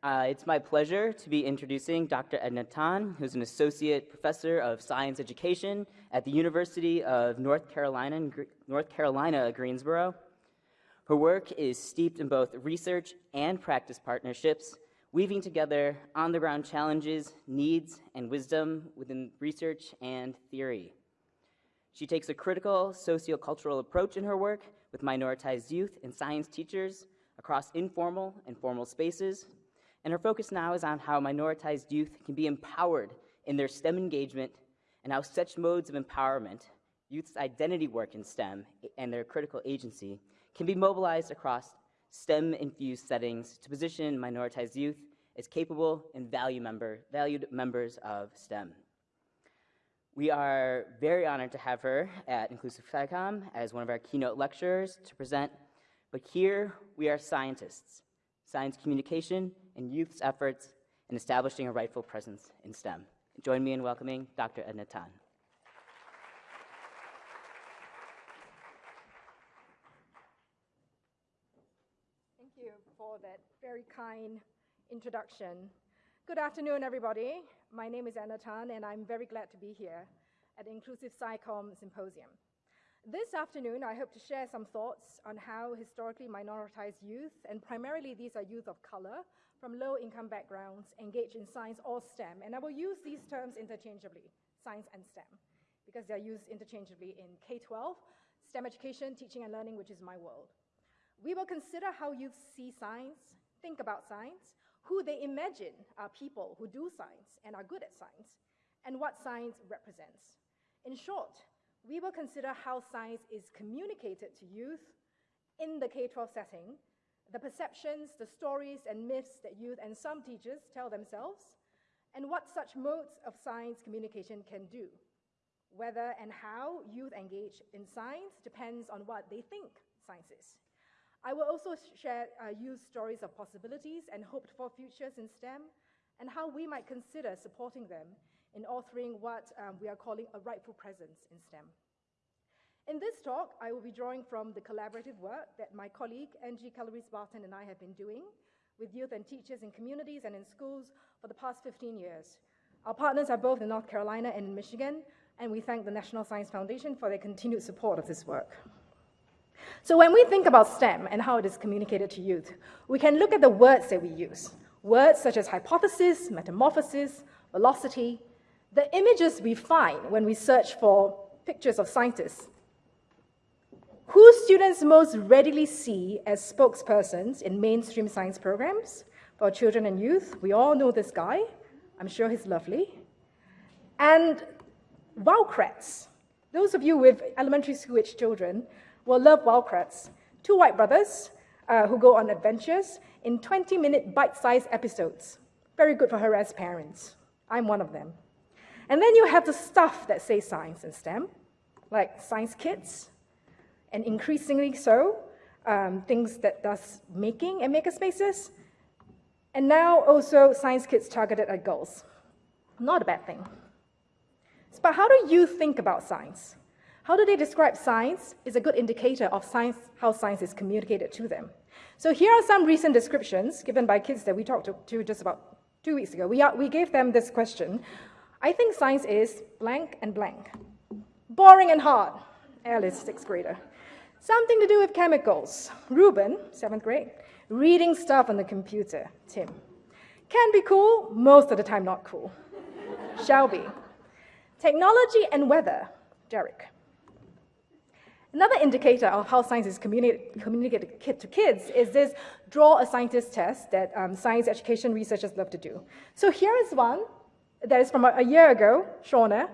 Uh, it's my pleasure to be introducing Dr. Edna Tan, who's an associate professor of science education at the University of North Carolina, North Carolina Greensboro. Her work is steeped in both research and practice partnerships, weaving together on-the-ground challenges, needs, and wisdom within research and theory. She takes a critical sociocultural approach in her work with minoritized youth and science teachers across informal and formal spaces, and her focus now is on how minoritized youth can be empowered in their STEM engagement and how such modes of empowerment, youth's identity work in STEM and their critical agency, can be mobilized across STEM-infused settings to position minoritized youth as capable and value member, valued members of STEM. We are very honored to have her at Inclusive SciComm as one of our keynote lecturers to present, but here we are scientists, science communication and youth's efforts in establishing a rightful presence in STEM. Join me in welcoming Dr. Edna Tan. Thank you for that very kind introduction. Good afternoon, everybody. My name is Edna Tan, and I'm very glad to be here at the Inclusive SciComm Symposium. This afternoon, I hope to share some thoughts on how historically minoritized youth, and primarily these are youth of color, from low-income backgrounds engage in science or STEM. And I will use these terms interchangeably, science and STEM, because they're used interchangeably in K-12, STEM education, teaching and learning, which is my world. We will consider how youth see science, think about science, who they imagine are people who do science and are good at science, and what science represents. In short, we will consider how science is communicated to youth in the K-12 setting the perceptions, the stories, and myths that youth and some teachers tell themselves, and what such modes of science communication can do. Whether and how youth engage in science depends on what they think science is. I will also share uh, youth stories of possibilities and hoped for futures in STEM, and how we might consider supporting them in authoring what um, we are calling a rightful presence in STEM. In this talk, I will be drawing from the collaborative work that my colleague, Angie Calabrese-Barton, and I have been doing with youth and teachers in communities and in schools for the past 15 years. Our partners are both in North Carolina and in Michigan, and we thank the National Science Foundation for their continued support of this work. So when we think about STEM and how it is communicated to youth, we can look at the words that we use. Words such as hypothesis, metamorphosis, velocity, the images we find when we search for pictures of scientists who students most readily see as spokespersons in mainstream science programs for children and youth. We all know this guy. I'm sure he's lovely. And Wild Kratts. Those of you with elementary school age children will love Wild Kratts. Two white brothers uh, who go on adventures in 20 minute bite sized episodes. Very good for harassed parents. I'm one of them. And then you have the stuff that says science and STEM, like Science Kids, and increasingly so, um, things that does making and makerspaces, and now also science kits targeted at girls. Not a bad thing. But how do you think about science? How do they describe science is a good indicator of science, how science is communicated to them. So here are some recent descriptions given by kids that we talked to, to just about two weeks ago. We, are, we gave them this question. I think science is blank and blank. Boring and hard. Alice, sixth grader. Something to do with chemicals. Ruben, seventh grade, reading stuff on the computer. Tim. Can be cool, most of the time not cool. Shelby. Technology and weather. Derek. Another indicator of how science is communi communicated to kids is this draw a scientist test that um, science education researchers love to do. So here is one that is from a, a year ago, Shauna.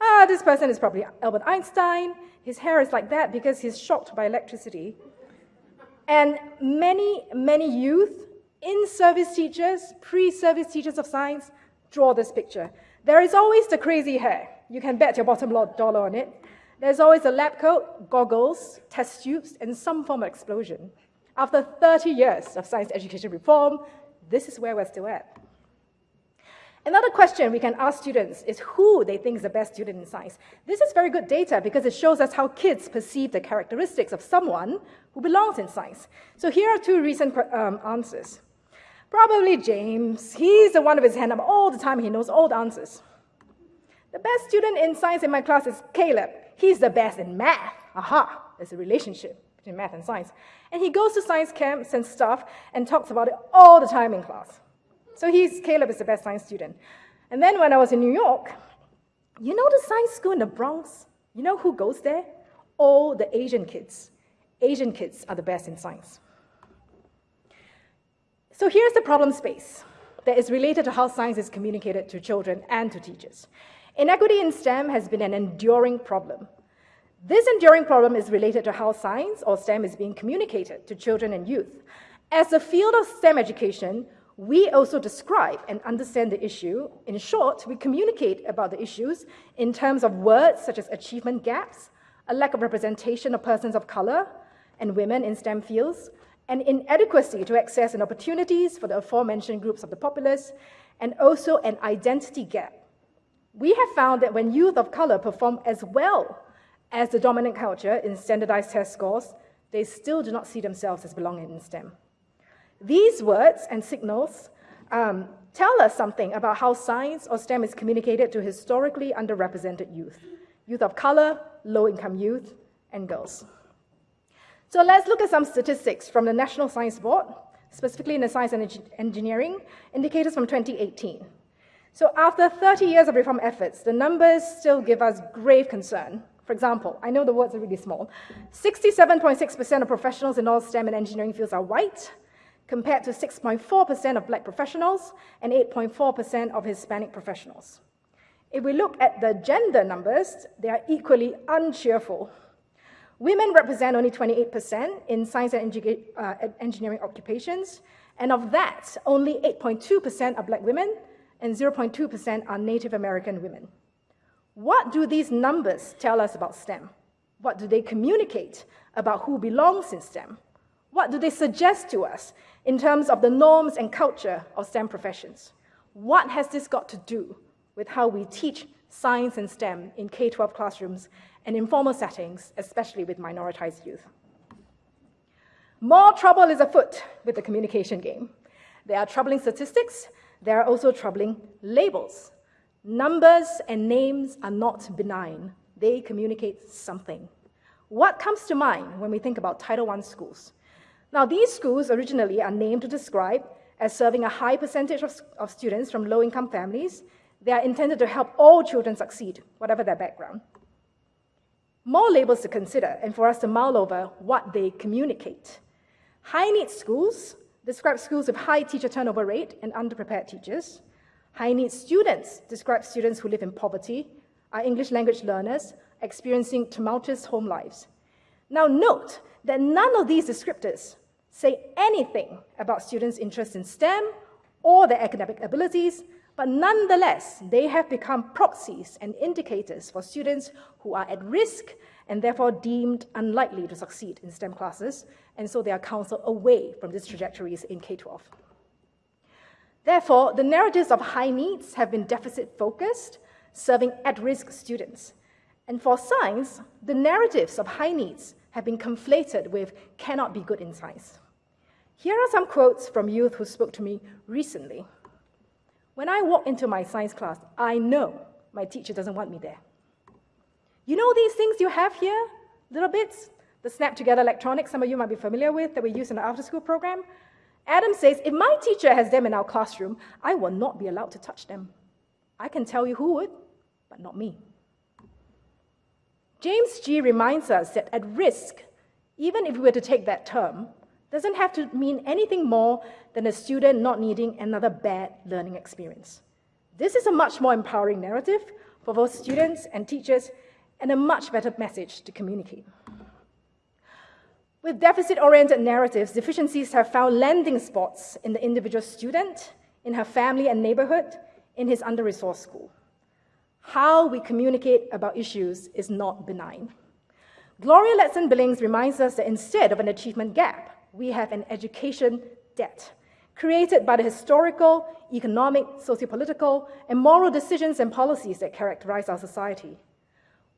Ah, this person is probably Albert Einstein. His hair is like that because he's shocked by electricity. And many, many youth, in-service teachers, pre-service teachers of science, draw this picture. There is always the crazy hair. You can bet your bottom dollar on it. There's always a lab coat, goggles, test tubes, and some form of explosion. After 30 years of science education reform, this is where we're still at. Another question we can ask students is who they think is the best student in science. This is very good data because it shows us how kids perceive the characteristics of someone who belongs in science. So here are two recent um, answers. Probably James. He's the one with his hand up all the time. He knows all the answers. The best student in science in my class is Caleb. He's the best in math. Aha, there's a relationship between math and science. And he goes to science camps and stuff and talks about it all the time in class. So he's, Caleb is the best science student. And then when I was in New York, you know the science school in the Bronx? You know who goes there? All the Asian kids. Asian kids are the best in science. So here's the problem space that is related to how science is communicated to children and to teachers. Inequity in STEM has been an enduring problem. This enduring problem is related to how science or STEM is being communicated to children and youth. As a field of STEM education, we also describe and understand the issue. In short, we communicate about the issues in terms of words such as achievement gaps, a lack of representation of persons of color and women in STEM fields, and inadequacy to access and opportunities for the aforementioned groups of the populace, and also an identity gap. We have found that when youth of color perform as well as the dominant culture in standardized test scores, they still do not see themselves as belonging in STEM. These words and signals um, tell us something about how science or STEM is communicated to historically underrepresented youth, youth of color, low-income youth, and girls. So let's look at some statistics from the National Science Board, specifically in the science and engineering, indicators from 2018. So after 30 years of reform efforts, the numbers still give us grave concern. For example, I know the words are really small. 67.6% of professionals in all STEM and engineering fields are white, compared to 6.4% of black professionals and 8.4% of Hispanic professionals. If we look at the gender numbers, they are equally uncheerful. Women represent only 28% in science and uh, engineering occupations, and of that, only 8.2% are black women and 0.2% are Native American women. What do these numbers tell us about STEM? What do they communicate about who belongs in STEM? What do they suggest to us in terms of the norms and culture of STEM professions? What has this got to do with how we teach science and STEM in K-12 classrooms and informal settings, especially with minoritized youth. More trouble is afoot with the communication game. There are troubling statistics, there are also troubling labels. Numbers and names are not benign. They communicate something. What comes to mind when we think about Title I schools? Now, these schools originally are named to describe as serving a high percentage of, of students from low-income families. They are intended to help all children succeed, whatever their background more labels to consider and for us to mull over what they communicate. High needs schools describe schools with high teacher turnover rate and underprepared teachers. High needs students describe students who live in poverty, are English language learners, experiencing tumultuous home lives. Now note that none of these descriptors say anything about students' interest in STEM or their academic abilities, but nonetheless, they have become proxies and indicators for students who are at risk and therefore deemed unlikely to succeed in STEM classes, and so they are counseled away from these trajectories in K-12. Therefore, the narratives of high needs have been deficit-focused, serving at-risk students. And for science, the narratives of high needs have been conflated with cannot be good in science. Here are some quotes from youth who spoke to me recently. When I walk into my science class, I know my teacher doesn't want me there. You know these things you have here? littleBits? The snap together electronics, some of you might be familiar with, that we use in the after school program. Adam says, if my teacher has them in our classroom, I will not be allowed to touch them. I can tell you who would, but not me. James G reminds us that at risk, even if we were to take that term, doesn't have to mean anything more than a student not needing another bad learning experience. This is a much more empowering narrative for both students and teachers and a much better message to communicate. With deficit-oriented narratives, deficiencies have found landing spots in the individual student, in her family and neighborhood, in his under-resourced school. How we communicate about issues is not benign. Gloria Ladson-Billings reminds us that instead of an achievement gap, we have an education debt created by the historical, economic, sociopolitical, and moral decisions and policies that characterize our society.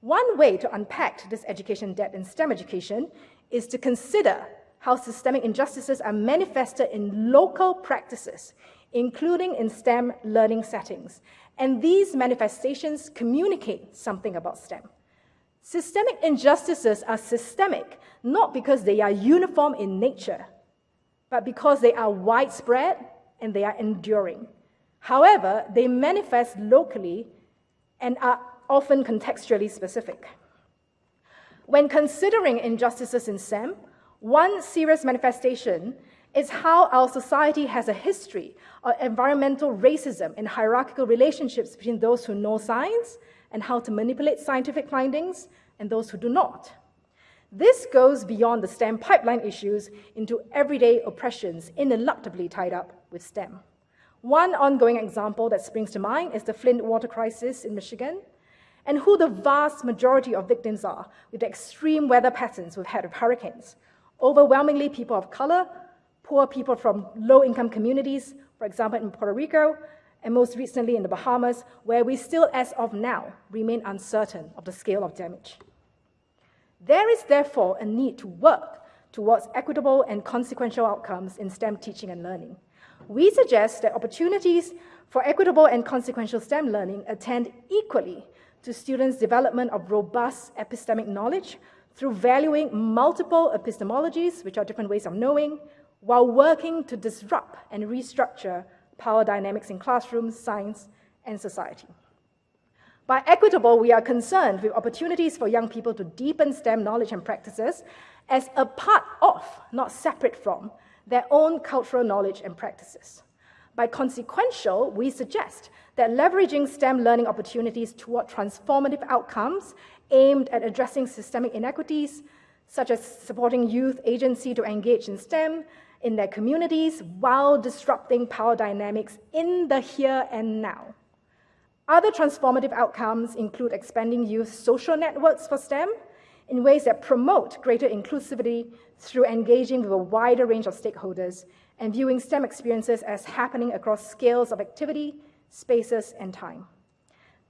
One way to unpack this education debt in STEM education is to consider how systemic injustices are manifested in local practices, including in STEM learning settings. And these manifestations communicate something about STEM. Systemic injustices are systemic not because they are uniform in nature, but because they are widespread and they are enduring. However, they manifest locally and are often contextually specific. When considering injustices in STEM, one serious manifestation is how our society has a history of environmental racism and hierarchical relationships between those who know science and how to manipulate scientific findings and those who do not. This goes beyond the STEM pipeline issues into everyday oppressions ineluctably tied up with STEM. One ongoing example that springs to mind is the Flint water crisis in Michigan, and who the vast majority of victims are with the extreme weather patterns we've had of hurricanes. Overwhelmingly people of color, poor people from low income communities, for example, in Puerto Rico, and most recently in the Bahamas, where we still, as of now, remain uncertain of the scale of damage. There is therefore a need to work towards equitable and consequential outcomes in STEM teaching and learning. We suggest that opportunities for equitable and consequential STEM learning attend equally to students' development of robust epistemic knowledge through valuing multiple epistemologies, which are different ways of knowing, while working to disrupt and restructure power dynamics in classrooms, science, and society. By equitable, we are concerned with opportunities for young people to deepen STEM knowledge and practices as a part of, not separate from, their own cultural knowledge and practices. By consequential, we suggest that leveraging STEM learning opportunities toward transformative outcomes aimed at addressing systemic inequities, such as supporting youth agency to engage in STEM in their communities while disrupting power dynamics in the here and now. Other transformative outcomes include expanding youth social networks for STEM in ways that promote greater inclusivity through engaging with a wider range of stakeholders and viewing STEM experiences as happening across scales of activity, spaces, and time.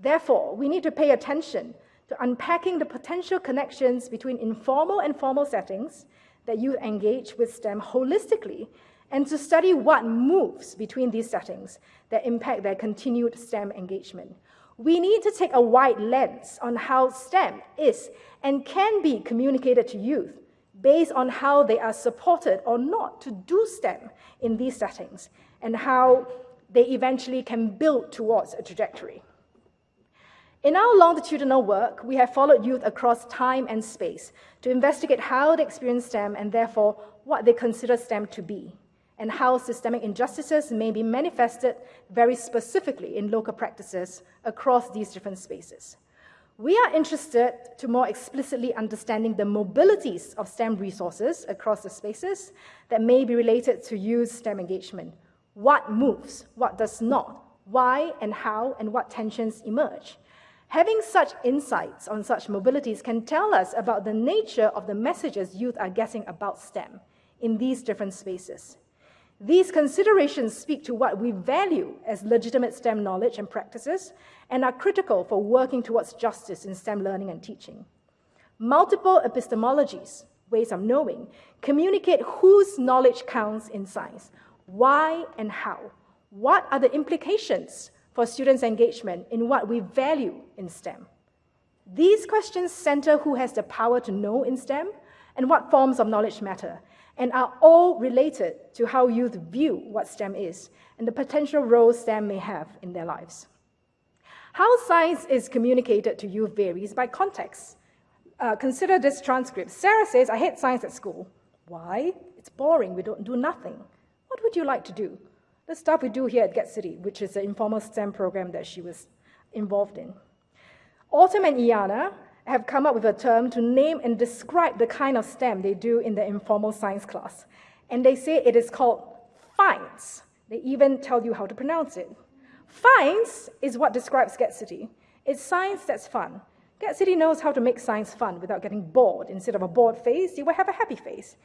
Therefore, we need to pay attention to unpacking the potential connections between informal and formal settings that youth engage with STEM holistically and to study what moves between these settings that impact their continued STEM engagement. We need to take a wide lens on how STEM is and can be communicated to youth based on how they are supported or not to do STEM in these settings and how they eventually can build towards a trajectory. In our longitudinal work, we have followed youth across time and space to investigate how they experience STEM and therefore what they consider STEM to be and how systemic injustices may be manifested very specifically in local practices across these different spaces. We are interested to more explicitly understanding the mobilities of STEM resources across the spaces that may be related to youth STEM engagement. What moves, what does not, why and how, and what tensions emerge. Having such insights on such mobilities can tell us about the nature of the messages youth are getting about STEM in these different spaces. These considerations speak to what we value as legitimate STEM knowledge and practices and are critical for working towards justice in STEM learning and teaching. Multiple epistemologies, ways of knowing, communicate whose knowledge counts in science, why and how. What are the implications for students' engagement in what we value in STEM? These questions center who has the power to know in STEM and what forms of knowledge matter, and are all related to how youth view what STEM is and the potential role STEM may have in their lives. How science is communicated to youth varies by context. Uh, consider this transcript. Sarah says, I hate science at school. Why? It's boring, we don't do nothing. What would you like to do? The stuff we do here at GET City, which is the informal STEM program that she was involved in. Autumn and Iana have come up with a term to name and describe the kind of STEM they do in the informal science class. And they say it is called FINES. They even tell you how to pronounce it. FINES is what describes GET City. It's science that's fun. GET City knows how to make science fun without getting bored. Instead of a bored face, you will have a happy face.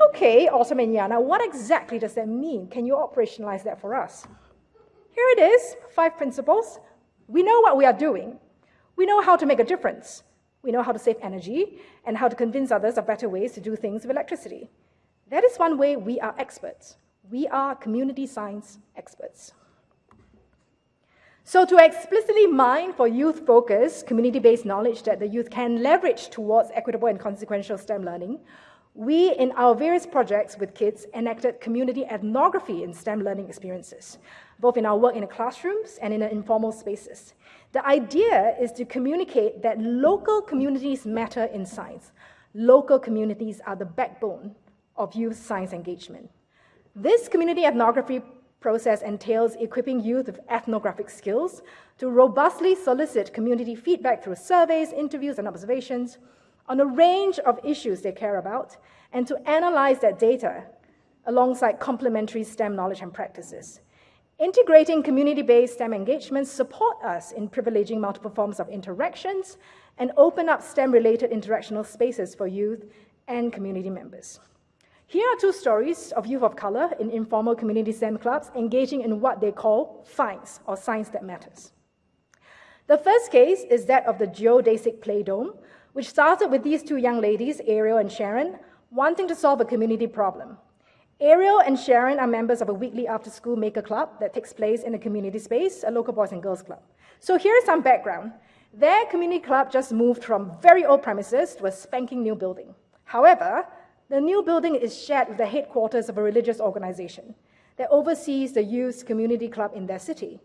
Okay, Autumn and Yana, what exactly does that mean? Can you operationalize that for us? Here it is, five principles. We know what we are doing. We know how to make a difference. We know how to save energy and how to convince others of better ways to do things with electricity. That is one way we are experts. We are community science experts. So, to explicitly mine for youth focused, community based knowledge that the youth can leverage towards equitable and consequential STEM learning, we, in our various projects with kids, enacted community ethnography in STEM learning experiences, both in our work in the classrooms and in the informal spaces. The idea is to communicate that local communities matter in science. Local communities are the backbone of youth science engagement. This community ethnography process entails equipping youth with ethnographic skills to robustly solicit community feedback through surveys, interviews, and observations on a range of issues they care about, and to analyze that data alongside complementary STEM knowledge and practices. Integrating community-based STEM engagements support us in privileging multiple forms of interactions and open up STEM-related interactional spaces for youth and community members. Here are two stories of youth of color in informal community STEM clubs engaging in what they call science, or science that matters. The first case is that of the geodesic play dome, which started with these two young ladies, Ariel and Sharon, wanting to solve a community problem. Ariel and Sharon are members of a weekly after school maker club that takes place in a community space, a local boys and girls club. So here's some background. Their community club just moved from very old premises to a spanking new building. However, the new building is shared with the headquarters of a religious organization that oversees the youth community club in their city.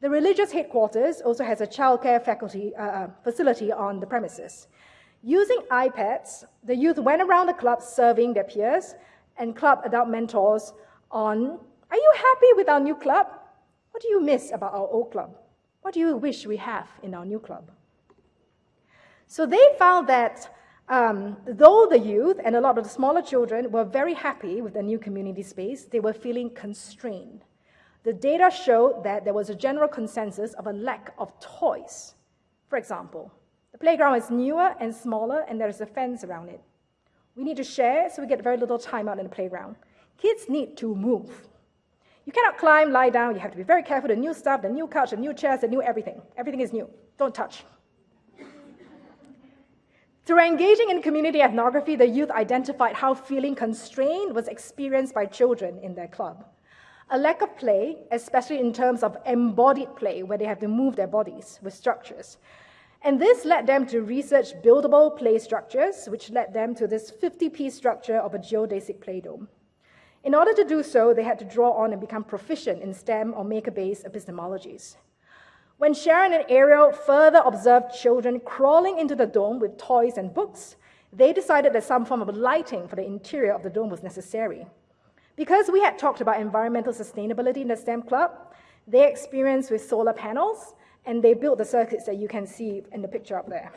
The religious headquarters also has a childcare faculty, uh, uh, facility on the premises. Using iPads, the youth went around the club serving their peers and club adult mentors on Are you happy with our new club? What do you miss about our old club? What do you wish we have in our new club? So they found that um, though the youth and a lot of the smaller children were very happy with the new community space, they were feeling constrained. The data showed that there was a general consensus of a lack of toys. For example, the playground is newer and smaller, and there is a fence around it. We need to share, so we get very little time out in the playground. Kids need to move. You cannot climb, lie down. You have to be very careful. The new stuff, the new couch, the new chairs, the new everything. Everything is new. Don't touch. Through engaging in community ethnography, the youth identified how feeling constrained was experienced by children in their club. A lack of play, especially in terms of embodied play, where they have to move their bodies with structures. And this led them to research buildable play structures, which led them to this 50 piece structure of a geodesic play dome. In order to do so, they had to draw on and become proficient in STEM or maker based epistemologies. When Sharon and Ariel further observed children crawling into the dome with toys and books, they decided that some form of lighting for the interior of the dome was necessary. Because we had talked about environmental sustainability in the STEM club, their experience with solar panels and they built the circuits that you can see in the picture up there,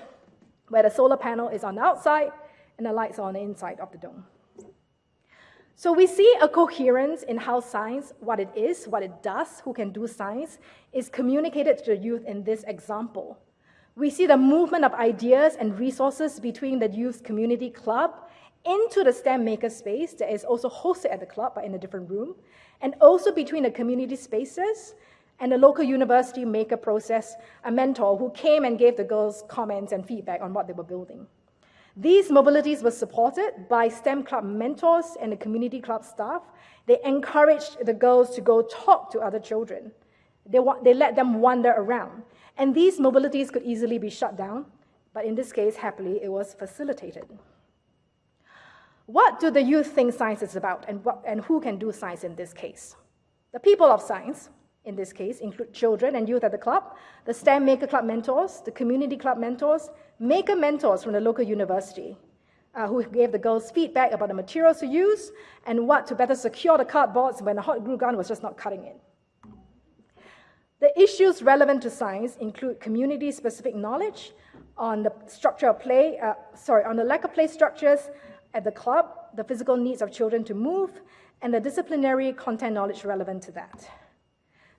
where the solar panel is on the outside and the lights are on the inside of the dome. So we see a coherence in how science, what it is, what it does, who can do science, is communicated to the youth in this example. We see the movement of ideas and resources between the youth community club into the STEM maker space that is also hosted at the club but in a different room, and also between the community spaces and the local university maker process, a mentor who came and gave the girls comments and feedback on what they were building. These mobilities were supported by STEM club mentors and the community club staff. They encouraged the girls to go talk to other children. They, they let them wander around. And these mobilities could easily be shut down, but in this case, happily, it was facilitated. What do the youth think science is about, and, what, and who can do science in this case? The people of science, in this case, include children and youth at the club, the STEM Maker Club mentors, the community club mentors, maker mentors from the local university, uh, who gave the girls feedback about the materials to use and what to better secure the cardboards when the hot glue gun was just not cutting it. The issues relevant to science include community-specific knowledge on the structure of play, uh, sorry, on the lack of play structures at the club, the physical needs of children to move, and the disciplinary content knowledge relevant to that.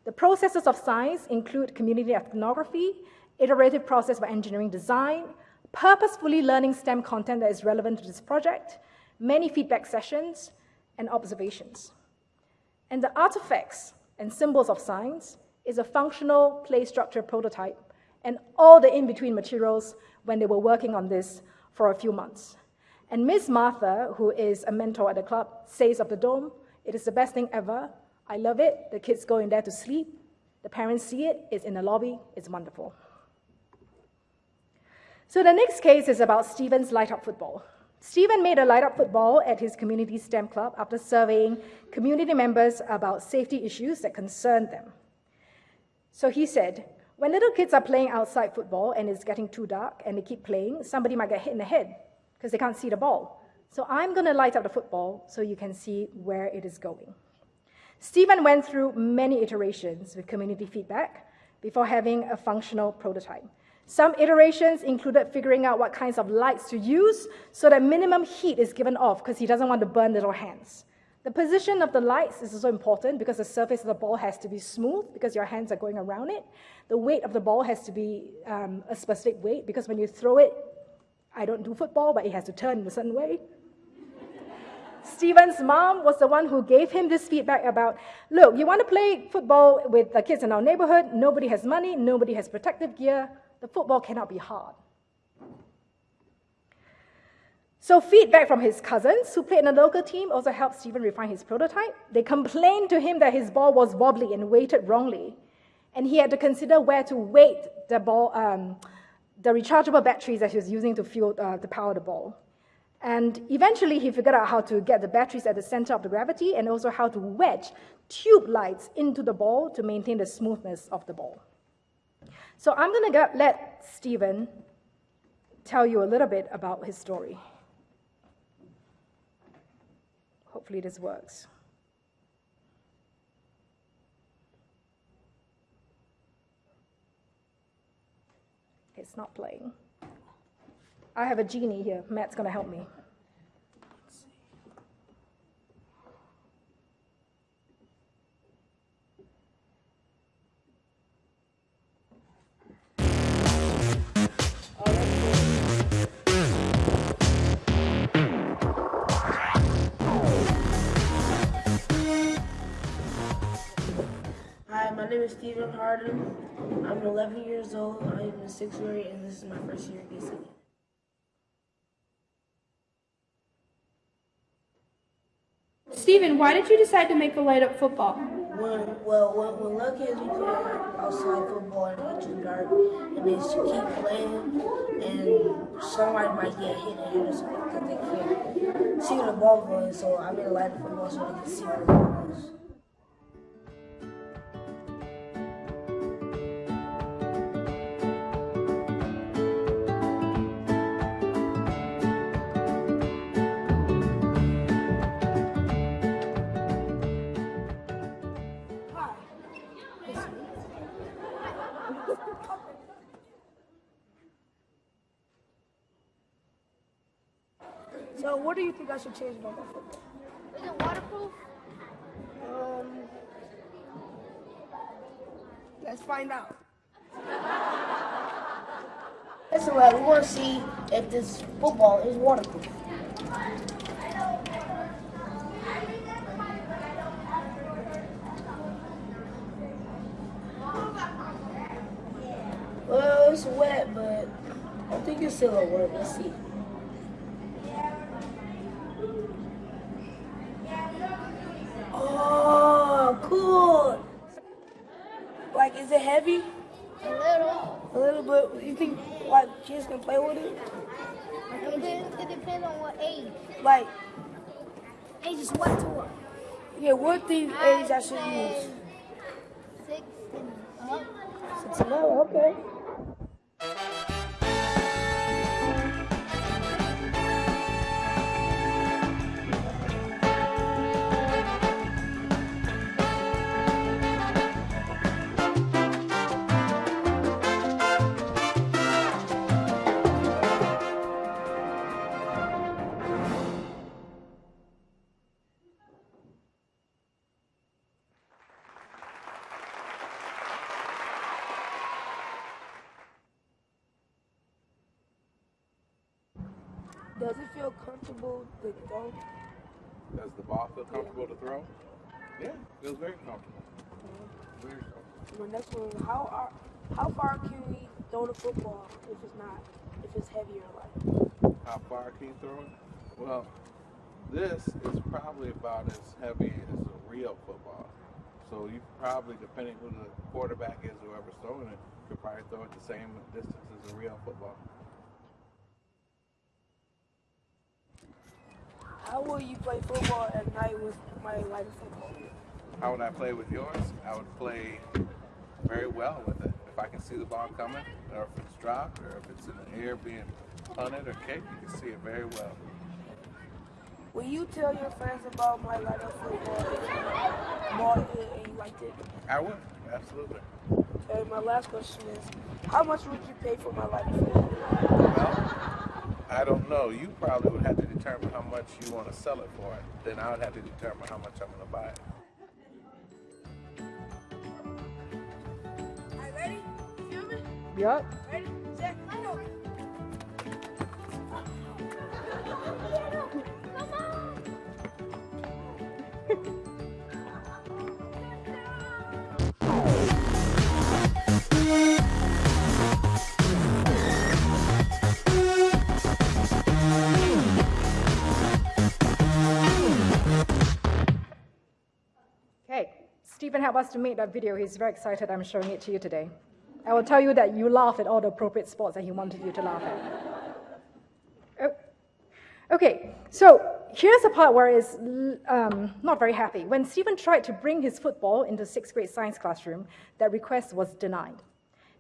The processes of science include community ethnography, iterative process for engineering design, purposefully learning STEM content that is relevant to this project, many feedback sessions, and observations. And the artifacts and symbols of science is a functional play structure prototype and all the in-between materials when they were working on this for a few months. And Miss Martha, who is a mentor at the club, says of the dome, it is the best thing ever. I love it. The kids go in there to sleep. The parents see it. It's in the lobby. It's wonderful. So the next case is about Stephen's light up football. Stephen made a light up football at his community STEM club after surveying community members about safety issues that concerned them. So he said, when little kids are playing outside football and it's getting too dark and they keep playing, somebody might get hit in the head because they can't see the ball. So I'm going to light up the football so you can see where it is going. Stephen went through many iterations with community feedback before having a functional prototype. Some iterations included figuring out what kinds of lights to use so that minimum heat is given off because he doesn't want to burn little hands. The position of the lights is also important because the surface of the ball has to be smooth because your hands are going around it. The weight of the ball has to be um, a specific weight because when you throw it, I don't do football, but it has to turn in a certain way. Stephen's mom was the one who gave him this feedback about look, you want to play football with the kids in our neighborhood, nobody has money, nobody has protective gear, the football cannot be hard. So, feedback from his cousins who played in the local team also helped Stephen refine his prototype. They complained to him that his ball was wobbly and weighted wrongly, and he had to consider where to weight the ball, um, the rechargeable batteries that he was using to fuel uh, to power the ball. And eventually, he figured out how to get the batteries at the center of the gravity and also how to wedge tube lights into the ball to maintain the smoothness of the ball. So I'm going to let Stephen tell you a little bit about his story. Hopefully, this works. It's not playing. I have a genie here. Matt's going to help me. Hi, my name is Stephen Harden. I'm 11 years old. I'm in sixth grade, and this is my first year at DC. Stephen, why did you decide to make a light up football? When, well, when, when little kids we play outside football and it gets too dark, and they just keep playing, and somebody might get hit in the head or because they can't see where the ball going. So I made a light up football so they can see where the ball goes. Do you think I should change about my football? Is it waterproof? Um, let's find out. Listen, lad, we want to see if this football is waterproof. Well, it's wet, but I think it's still a work. Let's see. Oh, cool. Like, is it heavy? A little. A little bit. You think like kids can play with it? It, de- it depends on what age. Like, Age is what to what? yeah, what these age I should use? Six and up. Six and up, okay. Does it feel comfortable to throw? Does the ball feel comfortable to throw? Yeah, feels very comfortable. Very comfortable. My next one, how are, how far can we throw the football if it's not, if it's heavy or light? How far can you throw it? Well, this is probably about as heavy as a real football. So you probably, depending who the quarterback is, whoever's throwing it, could probably throw it the same distance as a real football. How will you play football at night with my lighter football? How would I play with yours? I would play very well with it. If I can see the ball coming, or if it's dropped, or if it's in the air being punted or kicked, you can see it very well. Will you tell your friends about my lighter football if you bought it and you liked it? I would, absolutely. Okay, my last question is, how much would you pay for my lighter football? Well, I don't know. You probably would have to determine how much you want to sell it for. Then I would have to determine how much I'm going to buy it. Are you ready? Filming? Yup. Ready, set, go. Okay, Stephen helped us to make that video. He's very excited. I'm showing it to you today. I will tell you that you laugh at all the appropriate spots that he wanted you to laugh at. Oh. Okay, so here's the part where it's um, not very happy. When Stephen tried to bring his football into sixth grade science classroom, that request was denied.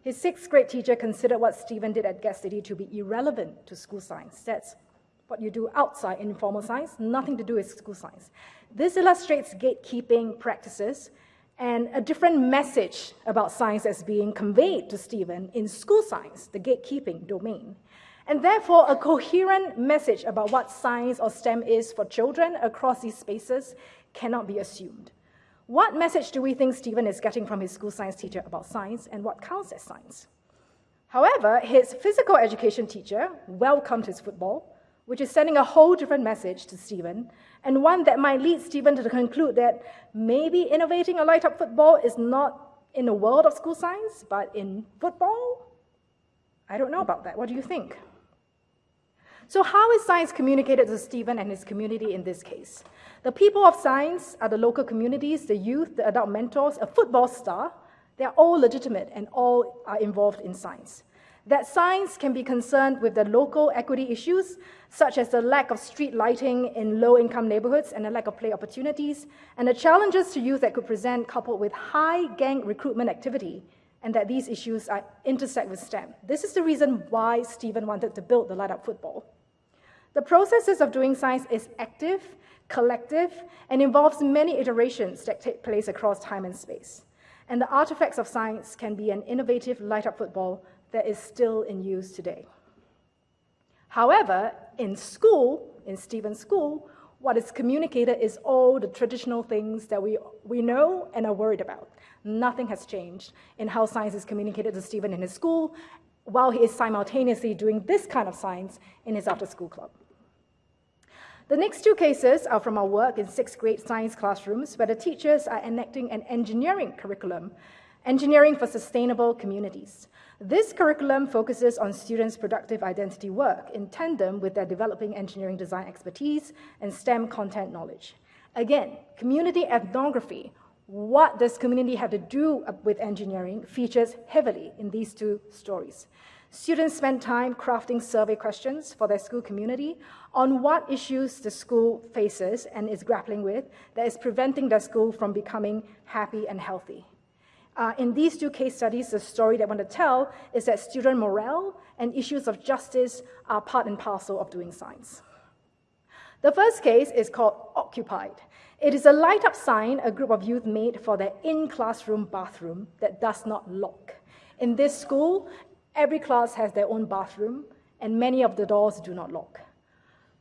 His sixth grade teacher considered what Stephen did at GET City to be irrelevant to school science. That's what you do outside in informal science, nothing to do with school science. This illustrates gatekeeping practices and a different message about science as being conveyed to Stephen in school science, the gatekeeping domain. And therefore, a coherent message about what science or STEM is for children across these spaces cannot be assumed. What message do we think Stephen is getting from his school science teacher about science and what counts as science? However, his physical education teacher welcomed his football, which is sending a whole different message to Stephen, and one that might lead Stephen to conclude that maybe innovating a light up football is not in the world of school science, but in football? I don't know about that. What do you think? So, how is science communicated to Stephen and his community in this case? The people of science are the local communities, the youth, the adult mentors, a football star. They're all legitimate and all are involved in science. That science can be concerned with the local equity issues, such as the lack of street lighting in low income neighborhoods and the lack of play opportunities, and the challenges to youth that could present coupled with high gang recruitment activity, and that these issues are, intersect with STEM. This is the reason why Stephen wanted to build the Light Up Football. The processes of doing science is active, collective, and involves many iterations that take place across time and space. And the artifacts of science can be an innovative light up football that is still in use today. However, in school, in Stephen's school, what is communicated is all the traditional things that we, we know and are worried about. Nothing has changed in how science is communicated to Stephen in his school, while he is simultaneously doing this kind of science in his after school club. The next two cases are from our work in sixth grade science classrooms, where the teachers are enacting an engineering curriculum, engineering for sustainable communities. This curriculum focuses on students' productive identity work in tandem with their developing engineering design expertise and STEM content knowledge. Again, community ethnography, what does community have to do with engineering, features heavily in these two stories. Students spend time crafting survey questions for their school community on what issues the school faces and is grappling with that is preventing their school from becoming happy and healthy. Uh, in these two case studies, the story that I want to tell is that student morale and issues of justice are part and parcel of doing science. The first case is called Occupied. It is a light up sign a group of youth made for their in classroom bathroom that does not lock. In this school, every class has their own bathroom, and many of the doors do not lock.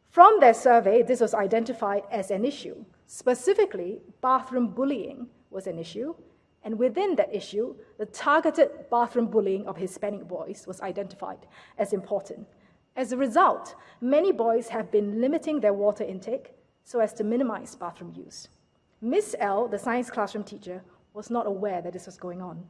From their survey, this was identified as an issue. Specifically, bathroom bullying was an issue, and within that issue, the targeted bathroom bullying of Hispanic boys was identified as important. As a result, many boys have been limiting their water intake so as to minimize bathroom use. Miss L, the science classroom teacher, was not aware that this was going on.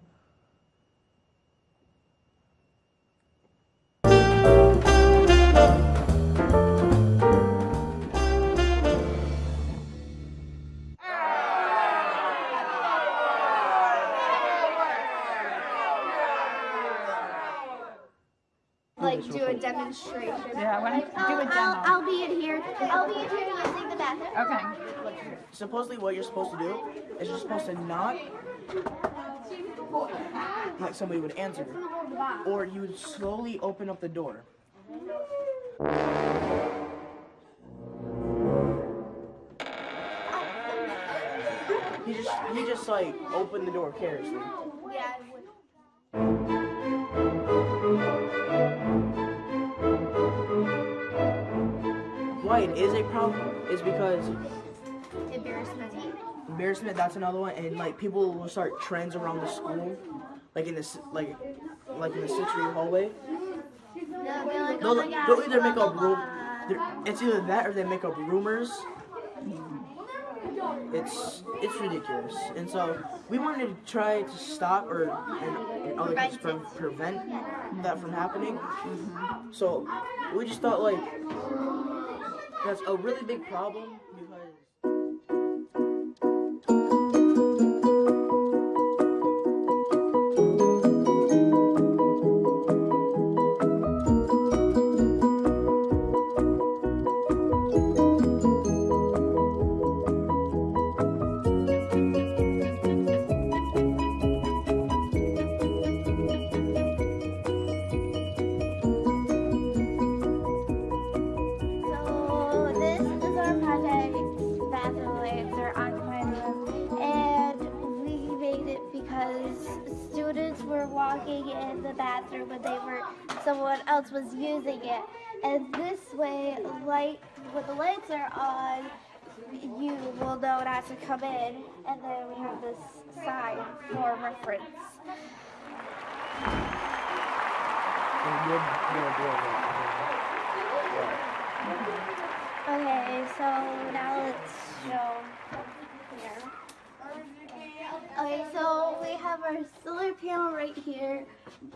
Demonstration. Yeah, why don't you do a I'll, demo? I'll, I'll be in here. I'll be in here using the bathroom. Okay. Supposedly, what you're supposed to do is you're supposed to knock like somebody would answer, or you would slowly open up the door. He just he just like opened the door carelessly. It is a problem is because Embarrassment. embarrassment. That's another one, and like people will start trends around the school, like in this like like in the Citrus hallway. They'll like, They'll, oh they'll either make up It's either that or they make up rumors. It's it's ridiculous, and so we wanted to try to stop or and, and other things pre- prevent that from happening. So we just thought like that's a really big problem because. Was using it, and this way, light when the lights are on, you will know not to come in, and then we have this sign for reference. Okay, so now let's show. Okay, so we have our solar panel right here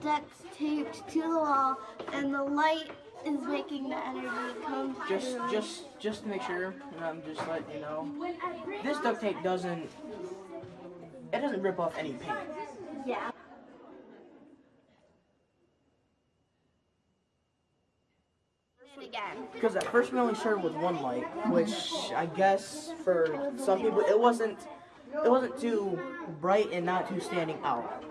that's taped to the wall, and the light is making the energy come Just, through. just, just to make sure, and I'm just letting you know, this duct tape doesn't, it doesn't rip off any paint. yeah. Again. Because at first we only started with one light, which I guess for some people it wasn't, it wasn't too bright and not too standing out.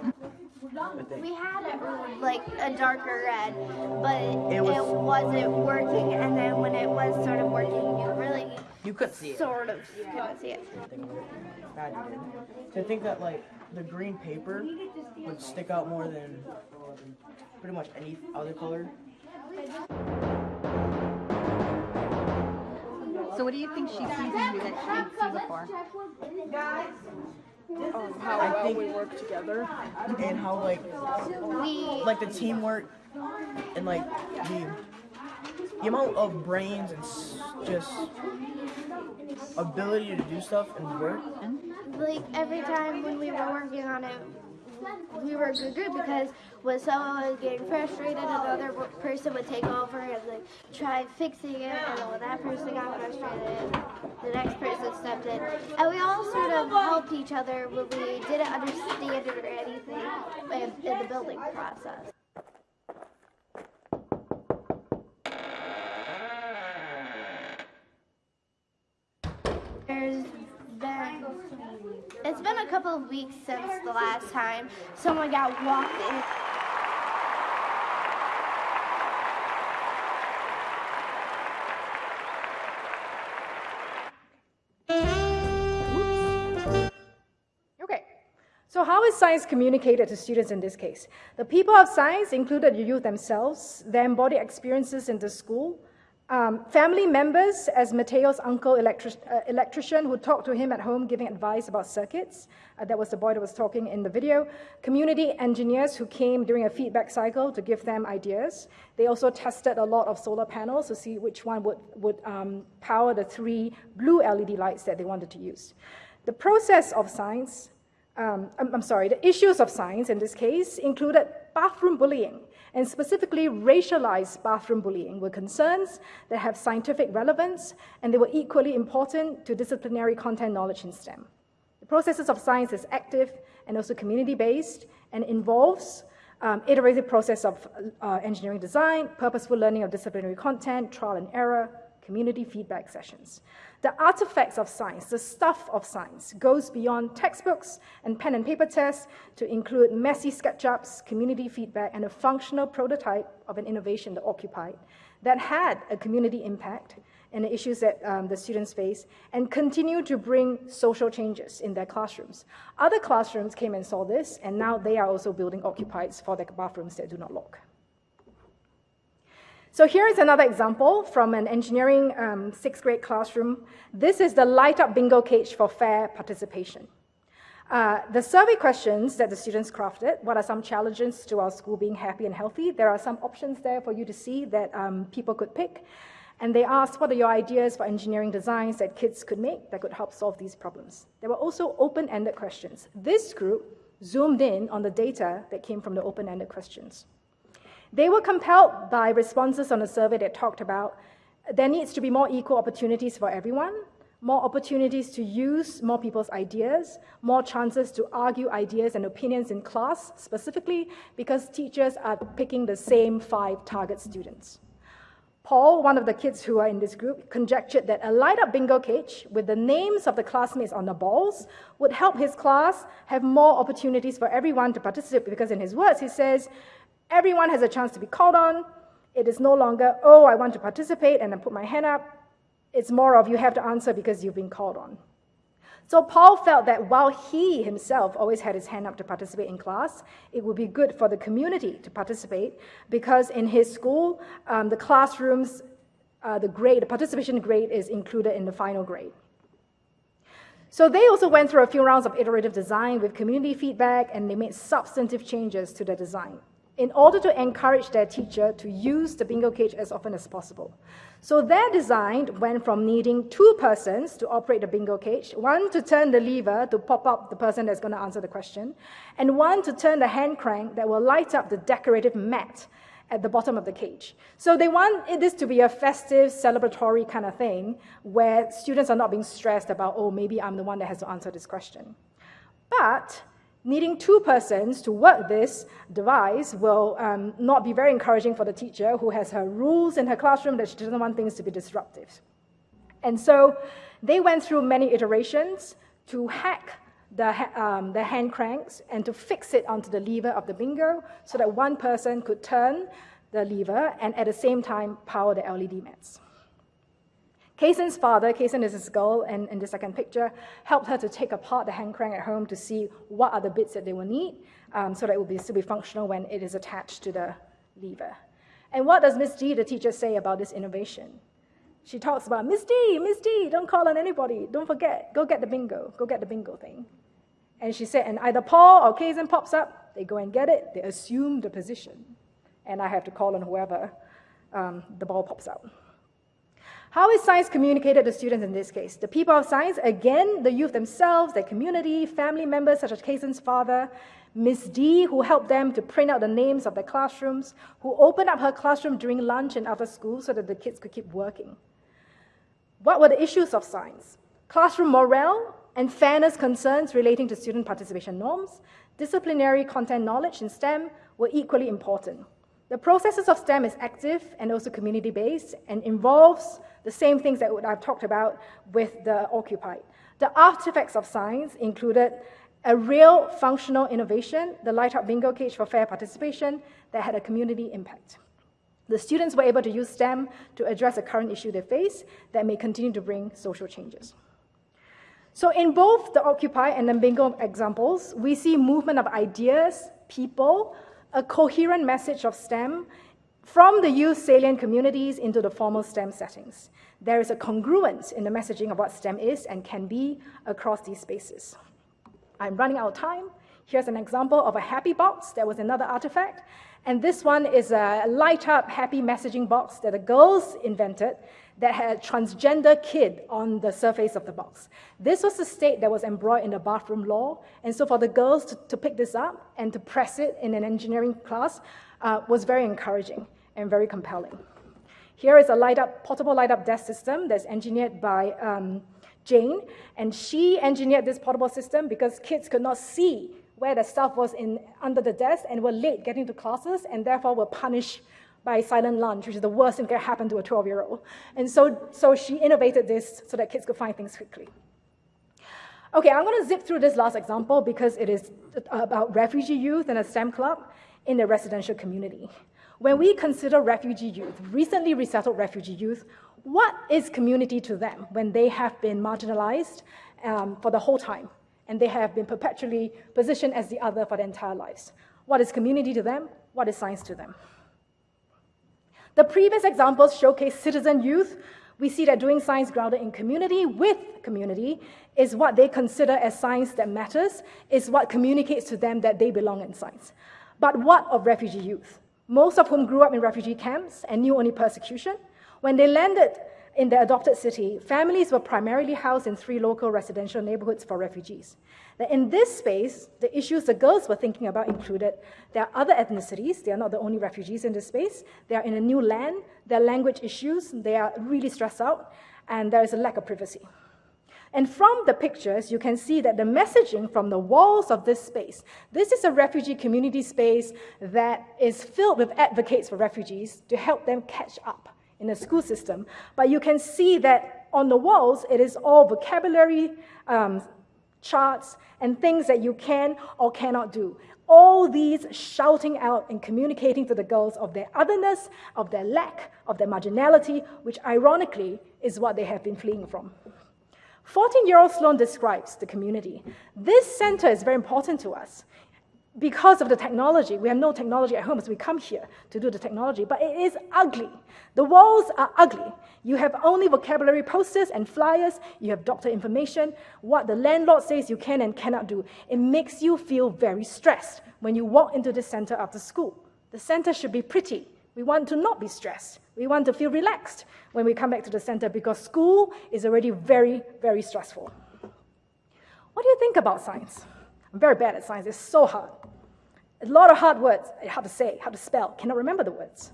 We had it like a darker red, but It it, was- wasn't working. And then when it was sort of working, you really You could see it. sort of couldn't see it. Bad you did. To think that like the green paper would stick out more than pretty much any other color. So what do you think she sees in you that she didn't see before? um, how I well think- we work together. and how like We like the teamwork and like the the amount of brains and s- just ability to do stuff and work. like every time when we were working on it, we were a good group because when someone was getting frustrated, another person would take over and like try fixing it, and when that person got frustrated, the next person stepped in, and we all sort of helped each other when we didn't understand it or anything in, in the building process. There's it's been a couple of weeks since the last time someone got walked. Okay, so how is science communicated to students in this case? The people of science included the youth themselves, their embodied experiences in the school, um, family members, as Mateo's uncle, electric, uh, electrician, who talked to him at home giving advice about circuits. Uh, that was the boy that was talking in the video. Community engineers who came during a feedback cycle to give them ideas. They also tested a lot of solar panels to see which one would, would um, power the three blue LED lights that they wanted to use. The process of science um, I'm, I'm sorry, the issues of science in this case included bathroom bullying, and specifically racialized bathroom bullying were concerns that have scientific relevance, and they were equally important to disciplinary content knowledge in STEM. The processes of science is active and also community-based, and involves um, iterative process of uh, engineering design, purposeful learning of disciplinary content, trial and error, community feedback sessions. The artifacts of science, the stuff of science, goes beyond textbooks and pen and paper tests to include messy SketchUps, community feedback, and a functional prototype of an innovation that occupied that had a community impact and the issues that um, the students face and continue to bring social changes in their classrooms. Other classrooms came and saw this, and now they are also building occupieds for their bathrooms that do not lock. So here is another example from an engineering um, sixth grade classroom. This is the light up bingo cage for fair participation. Uh, the survey questions that the students crafted, what are some challenges to our school being happy and healthy? There are some options there for you to see that um, people could pick. And they asked, what are your ideas for engineering designs that kids could make that could help solve these problems? There were also open-ended questions. This group zoomed in on the data that came from the open-ended questions. They were compelled by responses on a survey that talked about there needs to be more equal opportunities for everyone, more opportunities to use more people's ideas, more chances to argue ideas and opinions in class, specifically because teachers are picking the same five target students. Paul, one of the kids who are in this group, conjectured that a light up bingo cage with the names of the classmates on the balls would help his class have more opportunities for everyone to participate because, in his words, he says, everyone has a chance to be called on. It is no longer, oh, I want to participate and then put my hand up. It's more of you have to answer because you've been called on. So Paul felt that while he himself always had his hand up to participate in class, it would be good for the community to participate because in his school, um, the classrooms, uh, the grade, the participation grade is included in the final grade. So they also went through a few rounds of iterative design with community feedback and they made substantive changes to the design in order to encourage their teacher to use the bingo cage as often as possible. So their design went from needing two persons to operate the bingo cage, one to turn the lever to pop up the person that's going to answer the question, and one to turn the hand crank that will light up the decorative mat at the bottom of the cage. So they want this to be a festive, celebratory kind of thing where students are not being stressed about, oh, maybe I'm the one that has to answer this question. But Needing two persons to work this device will um, not be very encouraging for the teacher who has her rules in her classroom that she doesn't want things to be disruptive. And so they went through many iterations to hack the, um, the hand cranks and to fix it onto the lever of the bingo so that one person could turn the lever and at the same time power the LED mats. Kaysen's father, Kaysen is his girl and in the second picture, helped her to take apart the hand crank at home to see what are the bits that they will need um, so that it will be, still be functional when it is attached to the lever. And what does Miss D, the teacher, say about this innovation? She talks about, Miss D, Miss D, don't call on anybody. Don't forget, go get the bingo. Go get the bingo thing. And she said, and either Paul or Kaysen pops up, they go and get it, they assume the position. And I have to call on whoever um, the ball pops out. How is science communicated to students in this case? The people of science, again, the youth themselves, their community, family members such as Kaysen's father, Miss D, who helped them to print out the names of their classrooms, who opened up her classroom during lunch and after school so that the kids could keep working. What were the issues of science? Classroom morale and fairness concerns relating to student participation norms, disciplinary content knowledge in STEM were equally important. The processes of STEM is active and also community-based and involves the same things that I've talked about with the occupied. The artifacts of science included a real functional innovation, the Light Up Bingo Cage for fair participation, that had a community impact. The students were able to use STEM to address a current issue they face that may continue to bring social changes. So in both the Occupy and the Bingo examples, we see movement of ideas, people, a coherent message of STEM, from the youth salient communities into the formal STEM settings. There is a congruence in the messaging of what STEM is and can be across these spaces. I'm running out of time. Here's an example of a happy box. There was another artifact. And this one is a light up happy messaging box that the girls invented that had a transgender kid on the surface of the box. This was the state that was embroiled in the bathroom law. And so for the girls to, to pick this up and to press it in an engineering class uh, was very encouraging and very compelling. Here is a light up, portable light up desk system that's engineered by um, Jane, and she engineered this portable system because kids could not see where the stuff was in under the desk and were late getting to classes and therefore were punished by silent lunch, which is the worst thing that can happen to a 12-year-old. And so, so she innovated this so that kids could find things quickly. Okay, I'm going to zip through this last example because it is about refugee youth and a STEM club in the residential community. When we consider refugee youth, recently resettled refugee youth, what is community to them when they have been marginalized um, for the whole time and they have been perpetually positioned as the other for their entire lives? What is community to them? What is science to them? The previous examples showcase citizen youth. We see that doing science grounded in community with community is what they consider as science that matters, is what communicates to them that they belong in science. But what of refugee youth? Most of whom grew up in refugee camps and knew only persecution. When they landed in their adopted city, families were primarily housed in three local residential neighborhoods for refugees. In this space, the issues the girls were thinking about included there are other ethnicities, they are not the only refugees in this space, they are in a new land, there are language issues, they are really stressed out, and there is a lack of privacy. And from the pictures, you can see that the messaging from the walls of this space, this is a refugee community space that is filled with advocates for refugees to help them catch up in the school system. But you can see that on the walls, it is all vocabulary, um, charts, and things that you can or cannot do. All these shouting out and communicating to the girls of their otherness, of their lack, of their marginality, which ironically is what they have been fleeing from. 14 year old Sloan describes the community. This center is very important to us because of the technology. We have no technology at home, so we come here to do the technology, but it is ugly. The walls are ugly. You have only vocabulary posters and flyers, you have doctor information, what the landlord says you can and cannot do. It makes you feel very stressed when you walk into the center after school. The center should be pretty. We want to not be stressed. We want to feel relaxed when we come back to the center because school is already very, very stressful. What do you think about science? I'm very bad at science, it's so hard. A lot of hard words, eh, hard to say, hard to spell, cannot remember the words.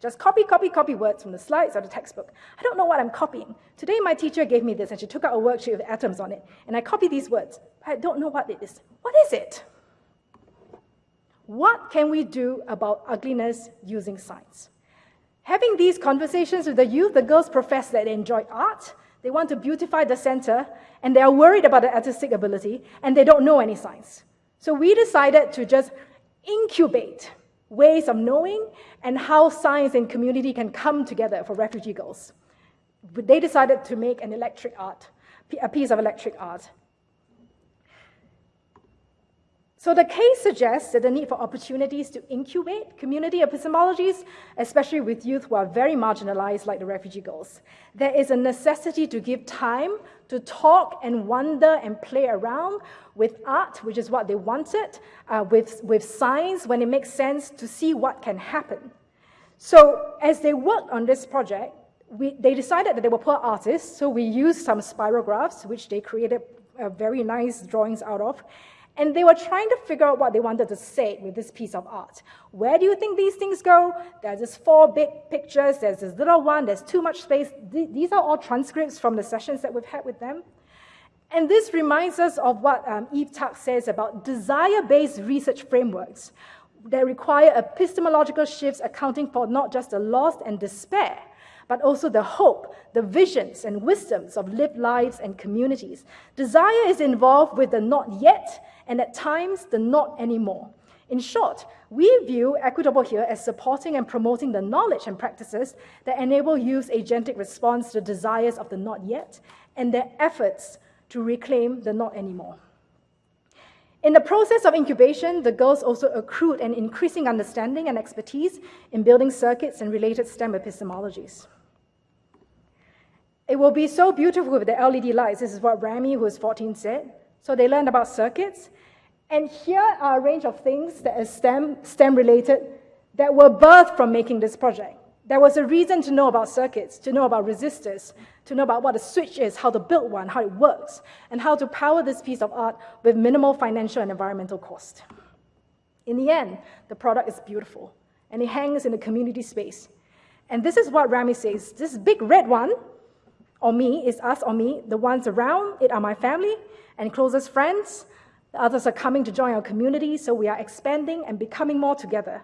Just copy, copy, copy words from the slides or the textbook. I don't know what I'm copying. Today, my teacher gave me this and she took out a worksheet with atoms on it, and I copy these words. I don't know what it is. What is it? What can we do about ugliness using science? Having these conversations with the youth, the girls profess that they enjoy art, they want to beautify the center, and they are worried about the artistic ability, and they don't know any science. So we decided to just incubate ways of knowing and how science and community can come together for refugee girls. They decided to make an electric art, a piece of electric art. So the case suggests that the need for opportunities to incubate community epistemologies, especially with youth who are very marginalized like the refugee girls. There is a necessity to give time to talk and wonder and play around with art, which is what they wanted, uh, with, with science when it makes sense to see what can happen. So as they worked on this project, we, they decided that they were poor artists, so we used some spirographs, which they created uh, very nice drawings out of, and they were trying to figure out what they wanted to say with this piece of art. Where do you think these things go? There's this four big pictures, there's this little one, there's too much space. These are all transcripts from the sessions that we've had with them. And this reminds us of what um, Eve Tuck says about desire-based research frameworks that require epistemological shifts accounting for not just the loss and despair, but also the hope, the visions and wisdoms of lived lives and communities. Desire is involved with the not yet and at times the not anymore. In short, we view Equitable here as supporting and promoting the knowledge and practices that enable youth's agentic response to the desires of the not yet and their efforts to reclaim the not anymore. In the process of incubation, the girls also accrued an increasing understanding and expertise in building circuits and related STEM epistemologies. It will be so beautiful with the LED lights. This is what Rami, who is 14, said. So they learned about circuits. And here are a range of things that are STEM, STEM related that were birthed from making this project. There was a reason to know about circuits, to know about resistors, to know about what a switch is, how to build one, how it works, and how to power this piece of art with minimal financial and environmental cost. In the end, the product is beautiful, and it hangs in a community space. And this is what Rami says, this big red one, or me, is us or me, the ones around it are my family, and closest friends, Others are coming to join our community, so we are expanding and becoming more together.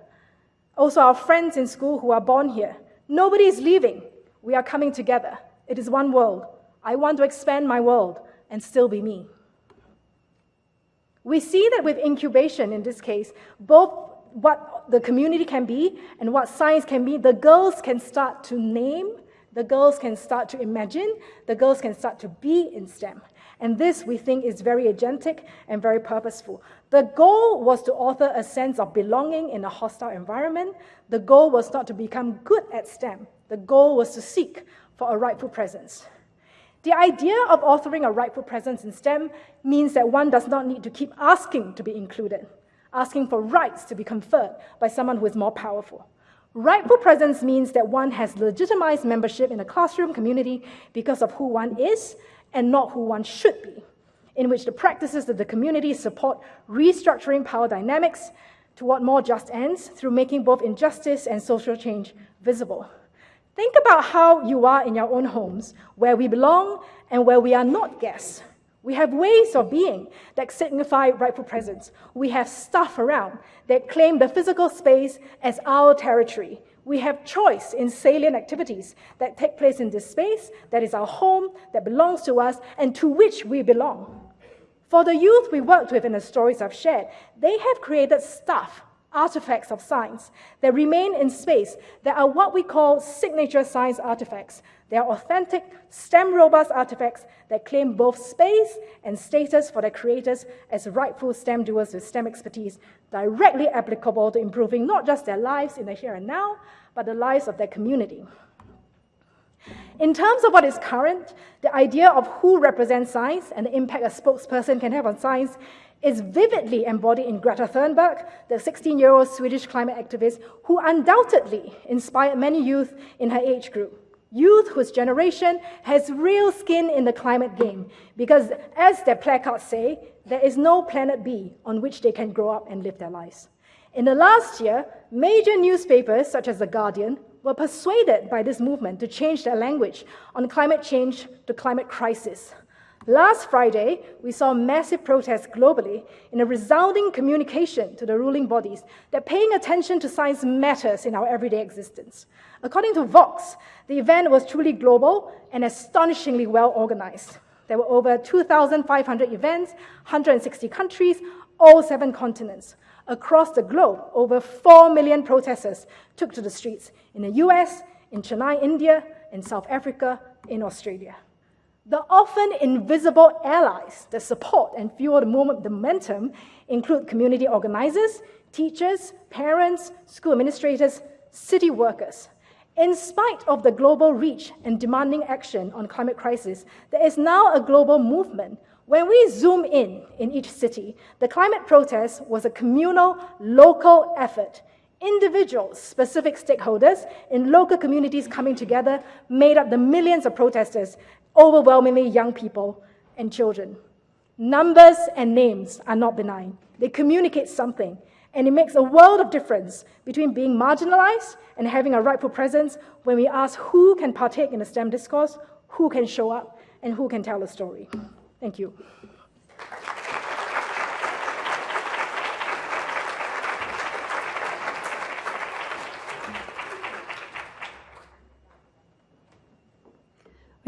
Also, our friends in school who are born here. Nobody is leaving. We are coming together. It is one world. I want to expand my world and still be me. We see that with incubation in this case, both what the community can be and what science can be, the girls can start to name, the girls can start to imagine, the girls can start to be in STEM. And this, we think, is very agentic and very purposeful. The goal was to author a sense of belonging in a hostile environment. The goal was not to become good at STEM. The goal was to seek for a rightful presence. The idea of authoring a rightful presence in STEM means that one does not need to keep asking to be included, asking for rights to be conferred by someone who is more powerful. Rightful presence means that one has legitimized membership in a classroom community because of who one is and not who one should be, in which the practices of the community support restructuring power dynamics toward more just ends through making both injustice and social change visible. Think about how you are in your own homes, where we belong and where we are not guests. We have ways of being that signify rightful presence. We have stuff around that claim the physical space as our territory. We have choice in salient activities that take place in this space, that is our home, that belongs to us, and to which we belong. For the youth we worked with in the stories I've shared, they have created stuff, artifacts of science that remain in space that are what we call signature science artifacts. They are authentic, STEM robust artifacts that claim both space and status for their creators as rightful STEM doers with STEM expertise, directly applicable to improving not just their lives in the here and now, but the lives of their community. In terms of what is current, the idea of who represents science and the impact a spokesperson can have on science is vividly embodied in Greta Thunberg, the 16 year old Swedish climate activist who undoubtedly inspired many youth in her age group. Youth whose generation has real skin in the climate game because, as their placards say, there is no planet B on which they can grow up and live their lives. In the last year, major newspapers such as The Guardian were persuaded by this movement to change their language on climate change to climate crisis. Last Friday, we saw massive protests globally in a resounding communication to the ruling bodies that paying attention to science matters in our everyday existence. According to Vox, the event was truly global and astonishingly well organized. There were over 2,500 events, 160 countries, all seven continents. Across the globe, over 4 million protesters took to the streets in the US, in Chennai, India, in South Africa, in Australia. The often invisible allies that support and fuel the movement momentum include community organizers, teachers, parents, school administrators, city workers. In spite of the global reach and demanding action on climate crisis, there is now a global movement. When we zoom in in each city, the climate protest was a communal, local effort. Individuals, specific stakeholders in local communities coming together made up the millions of protesters overwhelmingly young people and children. Numbers and names are not benign. They communicate something, and it makes a world of difference between being marginalized and having a rightful presence when we ask who can partake in the STEM discourse, who can show up, and who can tell a story. Thank you.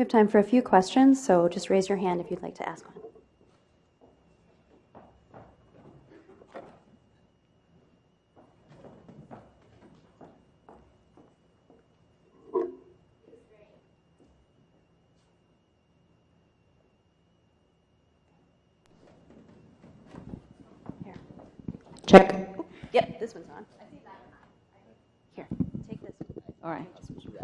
We have time for a few questions, so just raise your hand if you'd like to ask one. Here. Check. Yep, this one's on. Here, take this. All right.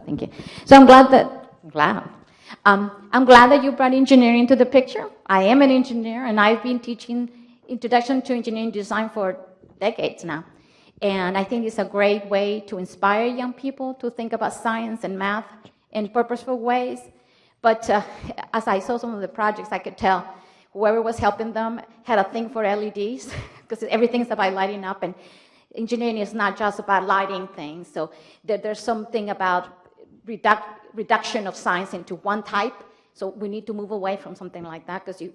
Thank you. So I'm glad that, glad. Um, I'm glad that you brought engineering into the picture. I am an engineer, and I've been teaching Introduction to Engineering Design for decades now. And I think it's a great way to inspire young people to think about science and math in purposeful ways. But uh, as I saw some of the projects, I could tell whoever was helping them had a thing for LEDs, because everything's about lighting up, and engineering is not just about lighting things. So there, there's something about reduc reduction of science into one type. So we need to move away from something like that because you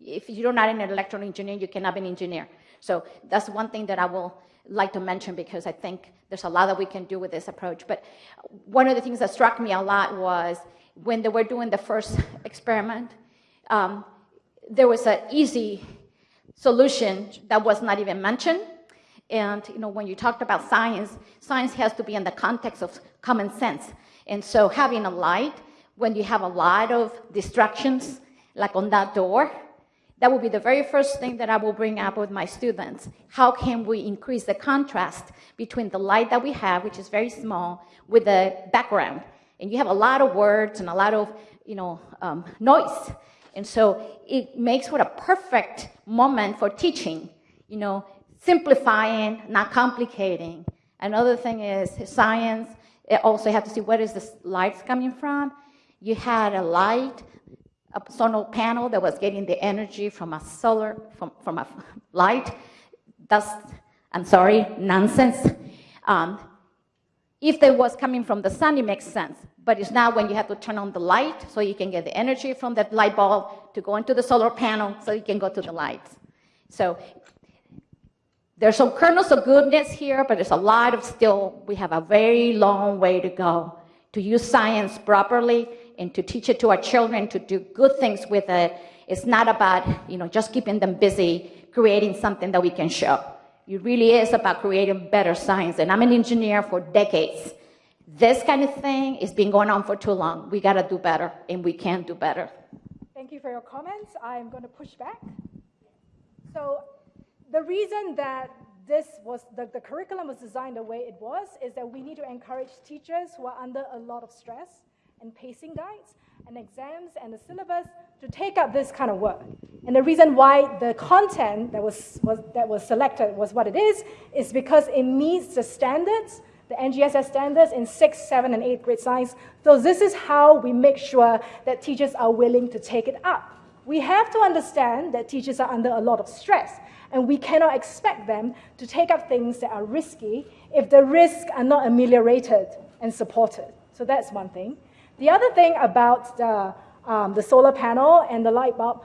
if you're not an electrical engineer, you cannot be an engineer. So that's one thing that I will like to mention because I think there's a lot that we can do with this approach. But one of the things that struck me a lot was when they were doing the first experiment, um, there was an easy solution that was not even mentioned. And you know, when you talked about science, science has to be in the context of common sense. And so having a light, when you have a lot of distractions, like on that door, that will be the very first thing that I will bring up with my students. How can we increase the contrast between the light that we have, which is very small, with the background? And you have a lot of words and a lot of, you know, um, noise. And so it makes for a perfect moment for teaching, you know, simplifying, not complicating. Another thing is science. Also have to see where is the lights coming from. You had a light, a solar panel that was getting the energy from a solar, from, from a light. That's, I'm sorry, nonsense. Um, if it was coming from the sun, it makes sense. But it's not when you have to turn on the light so you can get the energy from that light bulb to go into the solar panel so you can go to the lights. So there's some kernels of goodness here, but there's a lot of still, we have a very long way to go to use science properly and to teach it to our children to do good things with it. It's not about, you know, just keeping them busy creating something that we can show. It really is about creating better science. And I'm an engineer for decades. This kind of thing has been going on for too long. We got to do better, and we can do better. Thank you for your comments. I'm going to push back. So, the reason that this was the, the curriculum was designed the way it was is that we need to encourage teachers who are under a lot of stress and pacing guides and exams and the syllabus to take up this kind of work. And the reason why the content that was, was, that was selected was what it is, is because it meets the standards, the NGSS standards in 6th, 7th, and 8th grade science. So this is how we make sure that teachers are willing to take it up. We have to understand that teachers are under a lot of stress, and we cannot expect them to take up things that are risky if the risks are not ameliorated and supported. So that's one thing. The other thing about the, um, the solar panel and the light bulb,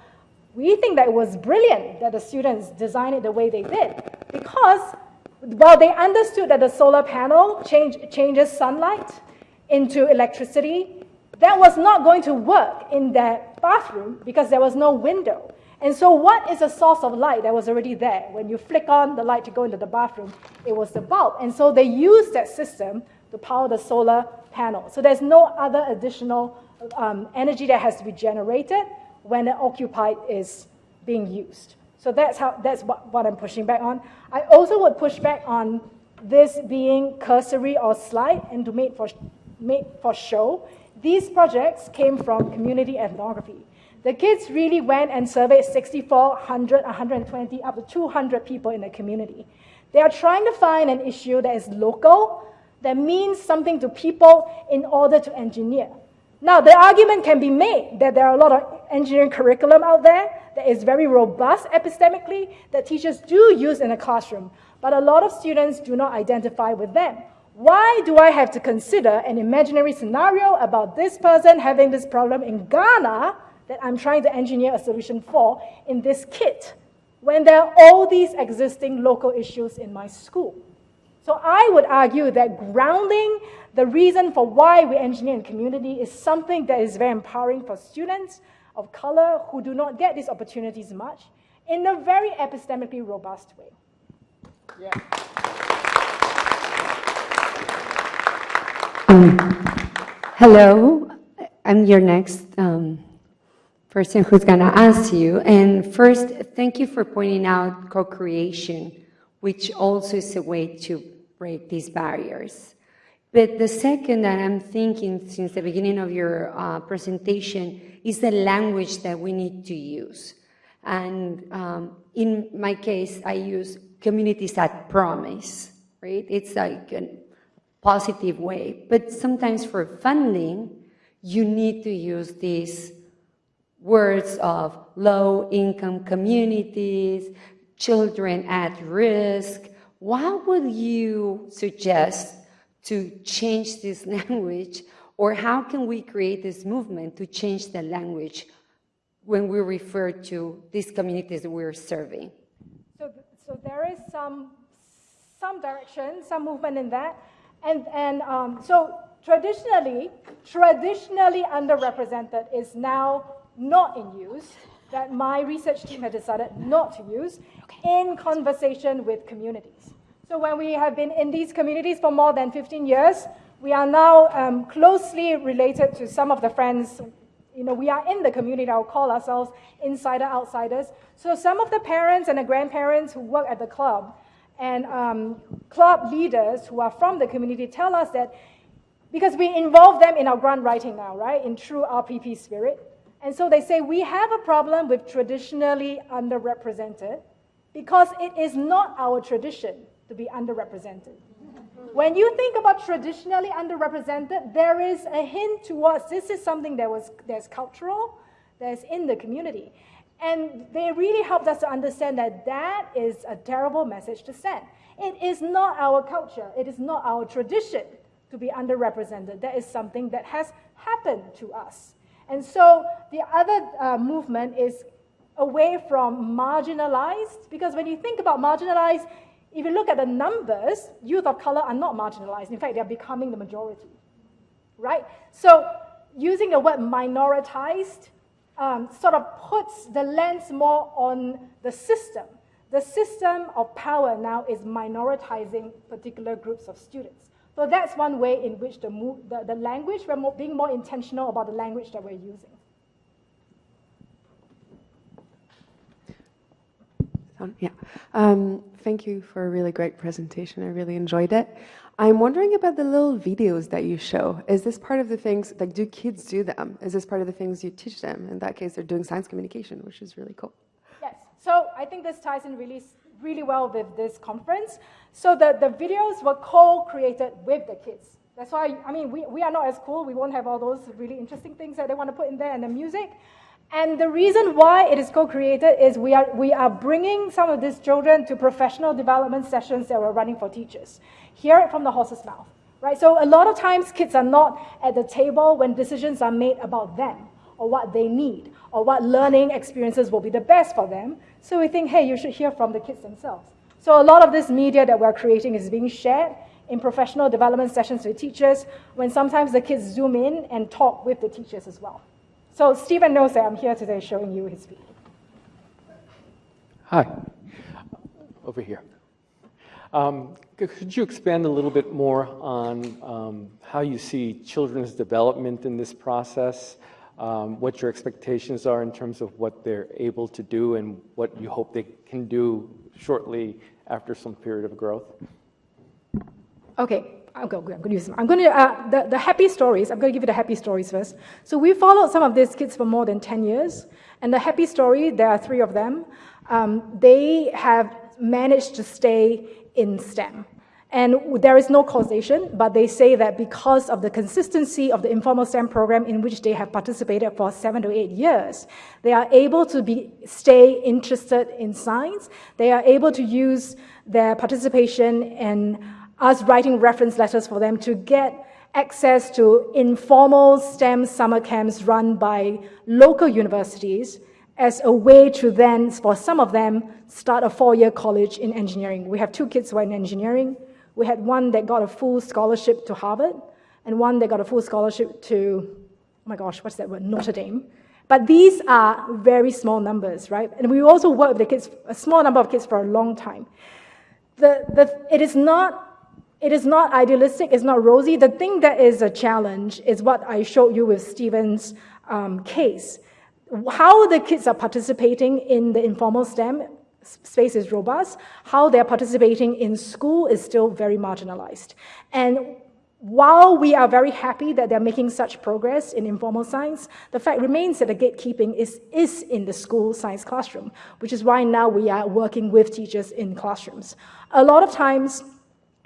we think that it was brilliant that the students designed it the way they did because while they understood that the solar panel change, changes sunlight into electricity, that was not going to work in that bathroom because there was no window. And so, what is a source of light that was already there? When you flick on the light to go into the bathroom, it was the bulb. And so, they used that system to power the solar panel. So there's no other additional um, energy that has to be generated when an occupied is being used. So that's, how, that's what, what I'm pushing back on. I also would push back on this being cursory or slight and to make for, made for show. These projects came from community ethnography. The kids really went and surveyed 6,400, 120, up to 200 people in the community. They are trying to find an issue that is local, that means something to people in order to engineer. Now, the argument can be made that there are a lot of engineering curriculum out there that is very robust epistemically that teachers do use in a classroom, but a lot of students do not identify with them. Why do I have to consider an imaginary scenario about this person having this problem in Ghana that I'm trying to engineer a solution for in this kit when there are all these existing local issues in my school? So I would argue that grounding the reason for why we engineer in community is something that is very empowering for students of color who do not get these opportunities much in a very epistemically robust way. Yeah. Um, hello, I'm your next um, person who's going to ask you. And first, thank you for pointing out co-creation, which also is a way to break these barriers. But the second that I'm thinking since the beginning of your uh, presentation is the language that we need to use. And um, in my case, I use communities that promise, right? It's like a positive way. But sometimes for funding, you need to use these words of low income communities, children at risk, what would you suggest to change this language, or how can we create this movement to change the language when we refer to these communities that we're serving? So, so there is some, some direction, some movement in that. And, and um, so traditionally, traditionally underrepresented is now not in use, that my research team had decided not to use in conversation with communities. So when we have been in these communities for more than 15 years, we are now um, closely related to some of the friends. You know, we are in the community. I'll call ourselves insider outsiders. So some of the parents and the grandparents who work at the club and um, club leaders who are from the community tell us that because we involve them in our grant writing now, right, in true RPP spirit. And so they say we have a problem with traditionally underrepresented because it is not our tradition to be underrepresented. When you think about traditionally underrepresented, there is a hint towards this is something that was that's cultural, that's in the community. And they really helped us to understand that that is a terrible message to send. It is not our culture, it is not our tradition to be underrepresented. That is something that has happened to us. And so the other uh, movement is away from marginalized, because when you think about marginalized, if you look at the numbers, youth of color are not marginalized. In fact, they're becoming the majority, right? So using the word minoritized um, sort of puts the lens more on the system. The system of power now is minoritizing particular groups of students. So that's one way in which the, the, the language, we're more, being more intentional about the language that we're using. Yeah. Um, thank you for a really great presentation. I really enjoyed it. I'm wondering about the little videos that you show. Is this part of the things, like, do kids do them? Is this part of the things you teach them? In that case, they're doing science communication, which is really cool. Yes. So I think this ties in really, really well with this conference. So the, the videos were co-created with the kids. That's why, I mean, we, we are not as cool. We won't have all those really interesting things that they want to put in there and the music. And the reason why it is co-created is we are, we are bringing some of these children to professional development sessions that we're running for teachers. Hear it from the horse's mouth, right? So a lot of times kids are not at the table when decisions are made about them or what they need or what learning experiences will be the best for them. So we think, hey, you should hear from the kids themselves. So a lot of this media that we're creating is being shared in professional development sessions with teachers when sometimes the kids zoom in and talk with the teachers as well. So Stephen knows that I'm here today showing you his video. Hi, over here. Um, could you expand a little bit more on um, how you see children's development in this process, um, what your expectations are in terms of what they're able to do and what you hope they can do shortly after some period of growth? Okay, I'm going, I'm going to use them. I'm going to, uh, the, the happy stories, I'm going to give you the happy stories first. So we followed some of these kids for more than 10 years. And the happy story, there are three of them, um, they have managed to stay in STEM. And there is no causation, but they say that because of the consistency of the informal STEM program in which they have participated for seven to eight years, they are able to be, stay interested in science. They are able to use their participation in us writing reference letters for them to get access to informal STEM summer camps run by local universities as a way to then, for some of them, start a four-year college in engineering. We have two kids who are in engineering. We had one that got a full scholarship to Harvard, and one that got a full scholarship to, oh my gosh, what's that word, Notre Dame. But these are very small numbers, right? And we also work with the kids, a small number of kids for a long time. The, the, it is not it is not idealistic, it's not rosy. The thing that is a challenge is what I showed you with Stephen's um, case. How the kids are participating in the informal STEM space is robust. How they're participating in school is still very marginalized. And while we are very happy that they're making such progress in informal science, the fact remains that the gatekeeping is, is in the school science classroom, which is why now we are working with teachers in classrooms. A lot of times,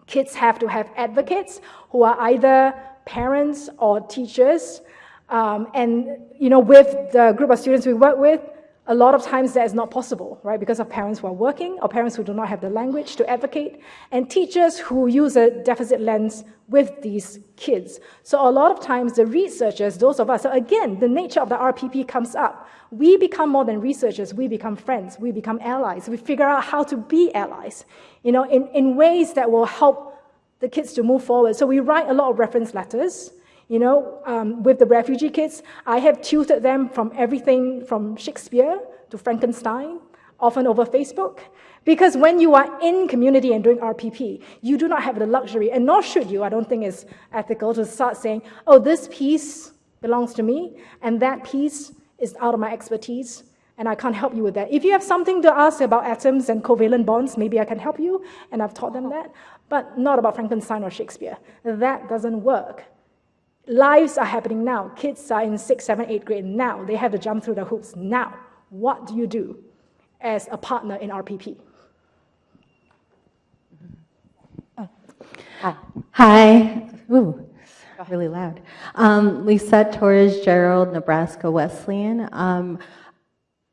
Kids have to have advocates who are either parents or teachers. Um, and, you know, with the group of students we work with, a lot of times that is not possible, right? Because of parents who are working, or parents who do not have the language to advocate, and teachers who use a deficit lens with these kids. So a lot of times the researchers, those of us, so again, the nature of the RPP comes up. We become more than researchers, we become friends, we become allies. We figure out how to be allies, you know, in, in ways that will help the kids to move forward. So we write a lot of reference letters. You know, um, with the refugee kids, I have tutored them from everything from Shakespeare to Frankenstein, often over Facebook. Because when you are in community and doing RPP, you do not have the luxury, and nor should you, I don't think it's ethical to start saying, oh, this piece belongs to me, and that piece is out of my expertise, and I can't help you with that. If you have something to ask about atoms and covalent bonds, maybe I can help you, and I've taught them that, but not about Frankenstein or Shakespeare. That doesn't work lives are happening now. Kids are in sixth, seventh, eighth grade now. They have to jump through the hoops now. What do you do as a partner in RPP? Hi. Hi. Ooh, really loud. Um, Torres Gerald, Nebraska Wesleyan. Um,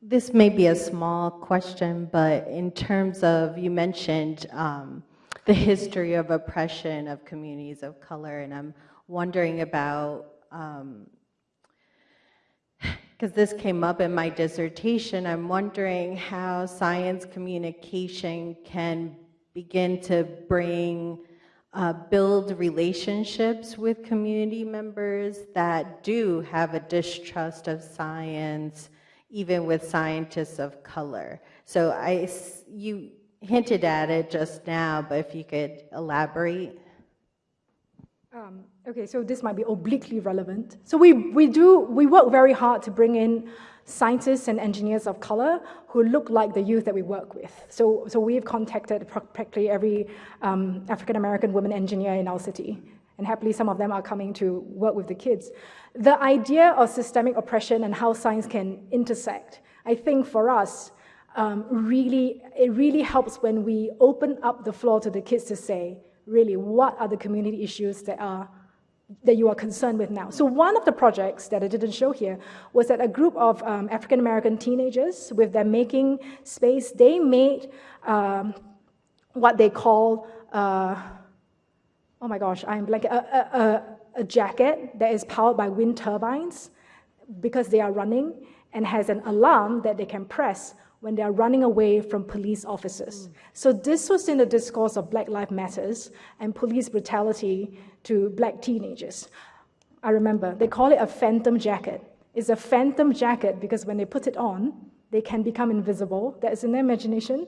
this may be a small question, but in terms of, you mentioned um, the history of oppression of communities of color, and I'm wondering about, because um, this came up in my dissertation, I'm wondering how science communication can begin to bring, uh, build relationships with community members that do have a distrust of science, even with scientists of color. So I, you hinted at it just now, but if you could elaborate. Um, okay, so this might be obliquely relevant. So we, we do, we work very hard to bring in scientists and engineers of color who look like the youth that we work with. So, so we've contacted practically every um, African-American woman engineer in our city. And happily, some of them are coming to work with the kids. The idea of systemic oppression and how science can intersect, I think for us, um, really, it really helps when we open up the floor to the kids to say, really what are the community issues that are that you are concerned with now. So one of the projects that I didn't show here was that a group of um, African American teenagers with their making space, they made um, what they call, uh, oh my gosh, I'm blanking, a, a, a jacket that is powered by wind turbines because they are running and has an alarm that they can press when they are running away from police officers. Mm. So this was in the discourse of Black Lives Matters and police brutality to black teenagers. I remember, they call it a phantom jacket. It's a phantom jacket because when they put it on, they can become invisible. That is in their imagination.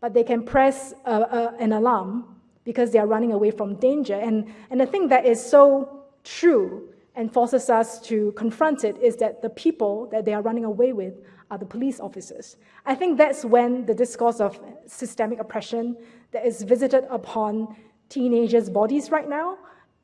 But they can press a, a, an alarm because they are running away from danger. And, and the thing that is so true and forces us to confront it is that the people that they are running away with are the police officers. I think that's when the discourse of systemic oppression that is visited upon teenagers' bodies right now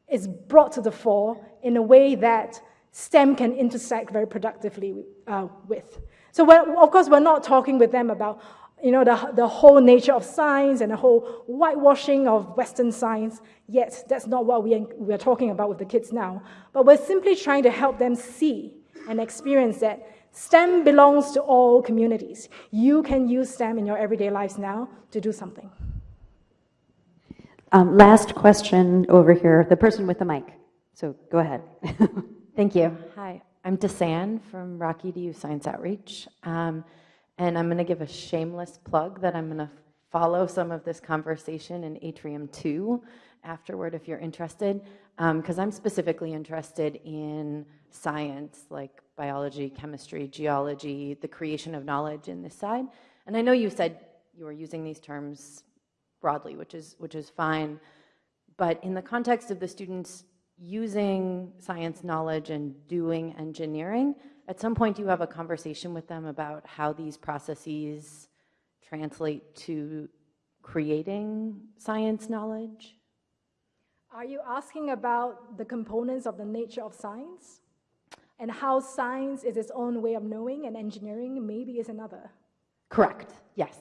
is brought to the fore in a way that STEM can intersect very productively uh, with. So, of course, we're not talking with them about you know, the, the whole nature of science and the whole whitewashing of Western science, yet that's not what we, we're talking about with the kids now. But we're simply trying to help them see and experience that STEM belongs to all communities. You can use STEM in your everyday lives now to do something. Um, last question over here, the person with the mic. So go ahead. Thank you. Hi, I'm Desan from Rocky DU Science Outreach. Um, and I'm going to give a shameless plug that I'm going to follow some of this conversation in Atrium 2 afterward if you're interested, because um, I'm specifically interested in science like biology, chemistry, geology, the creation of knowledge in this side. And I know you said you were using these terms broadly, which is, which is fine. But in the context of the students using science knowledge and doing engineering, at some point you have a conversation with them about how these processes translate to creating science knowledge? Are you asking about the components of the nature of science? and how science is its own way of knowing and engineering maybe is another. Correct, yes.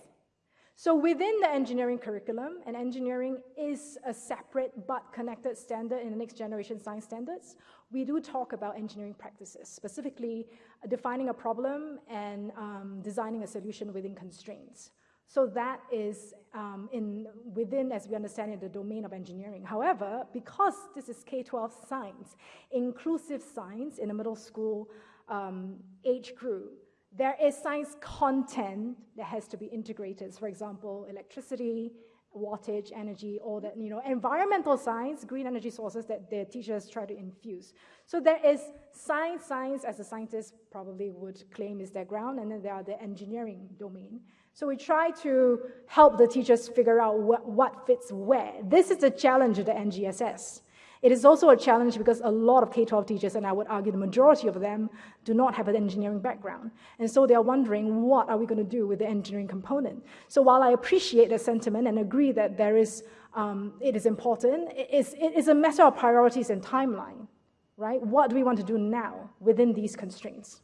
So within the engineering curriculum, and engineering is a separate but connected standard in the next generation science standards, we do talk about engineering practices, specifically defining a problem and um, designing a solution within constraints. So that is um, in, within, as we understand it, the domain of engineering. However, because this is K-12 science, inclusive science in the middle school um, age group, there is science content that has to be integrated. For example, electricity, wattage, energy, all that, you know, environmental science, green energy sources that the teachers try to infuse. So there is science, science as a scientist probably would claim is their ground, and then there are the engineering domain. So we try to help the teachers figure out what, what fits where. This is a challenge of the NGSS. It is also a challenge because a lot of K-12 teachers, and I would argue the majority of them, do not have an engineering background. And so they are wondering, what are we going to do with the engineering component? So while I appreciate the sentiment and agree that there is, um, it is important, it is, it is a matter of priorities and timeline, right? What do we want to do now within these constraints?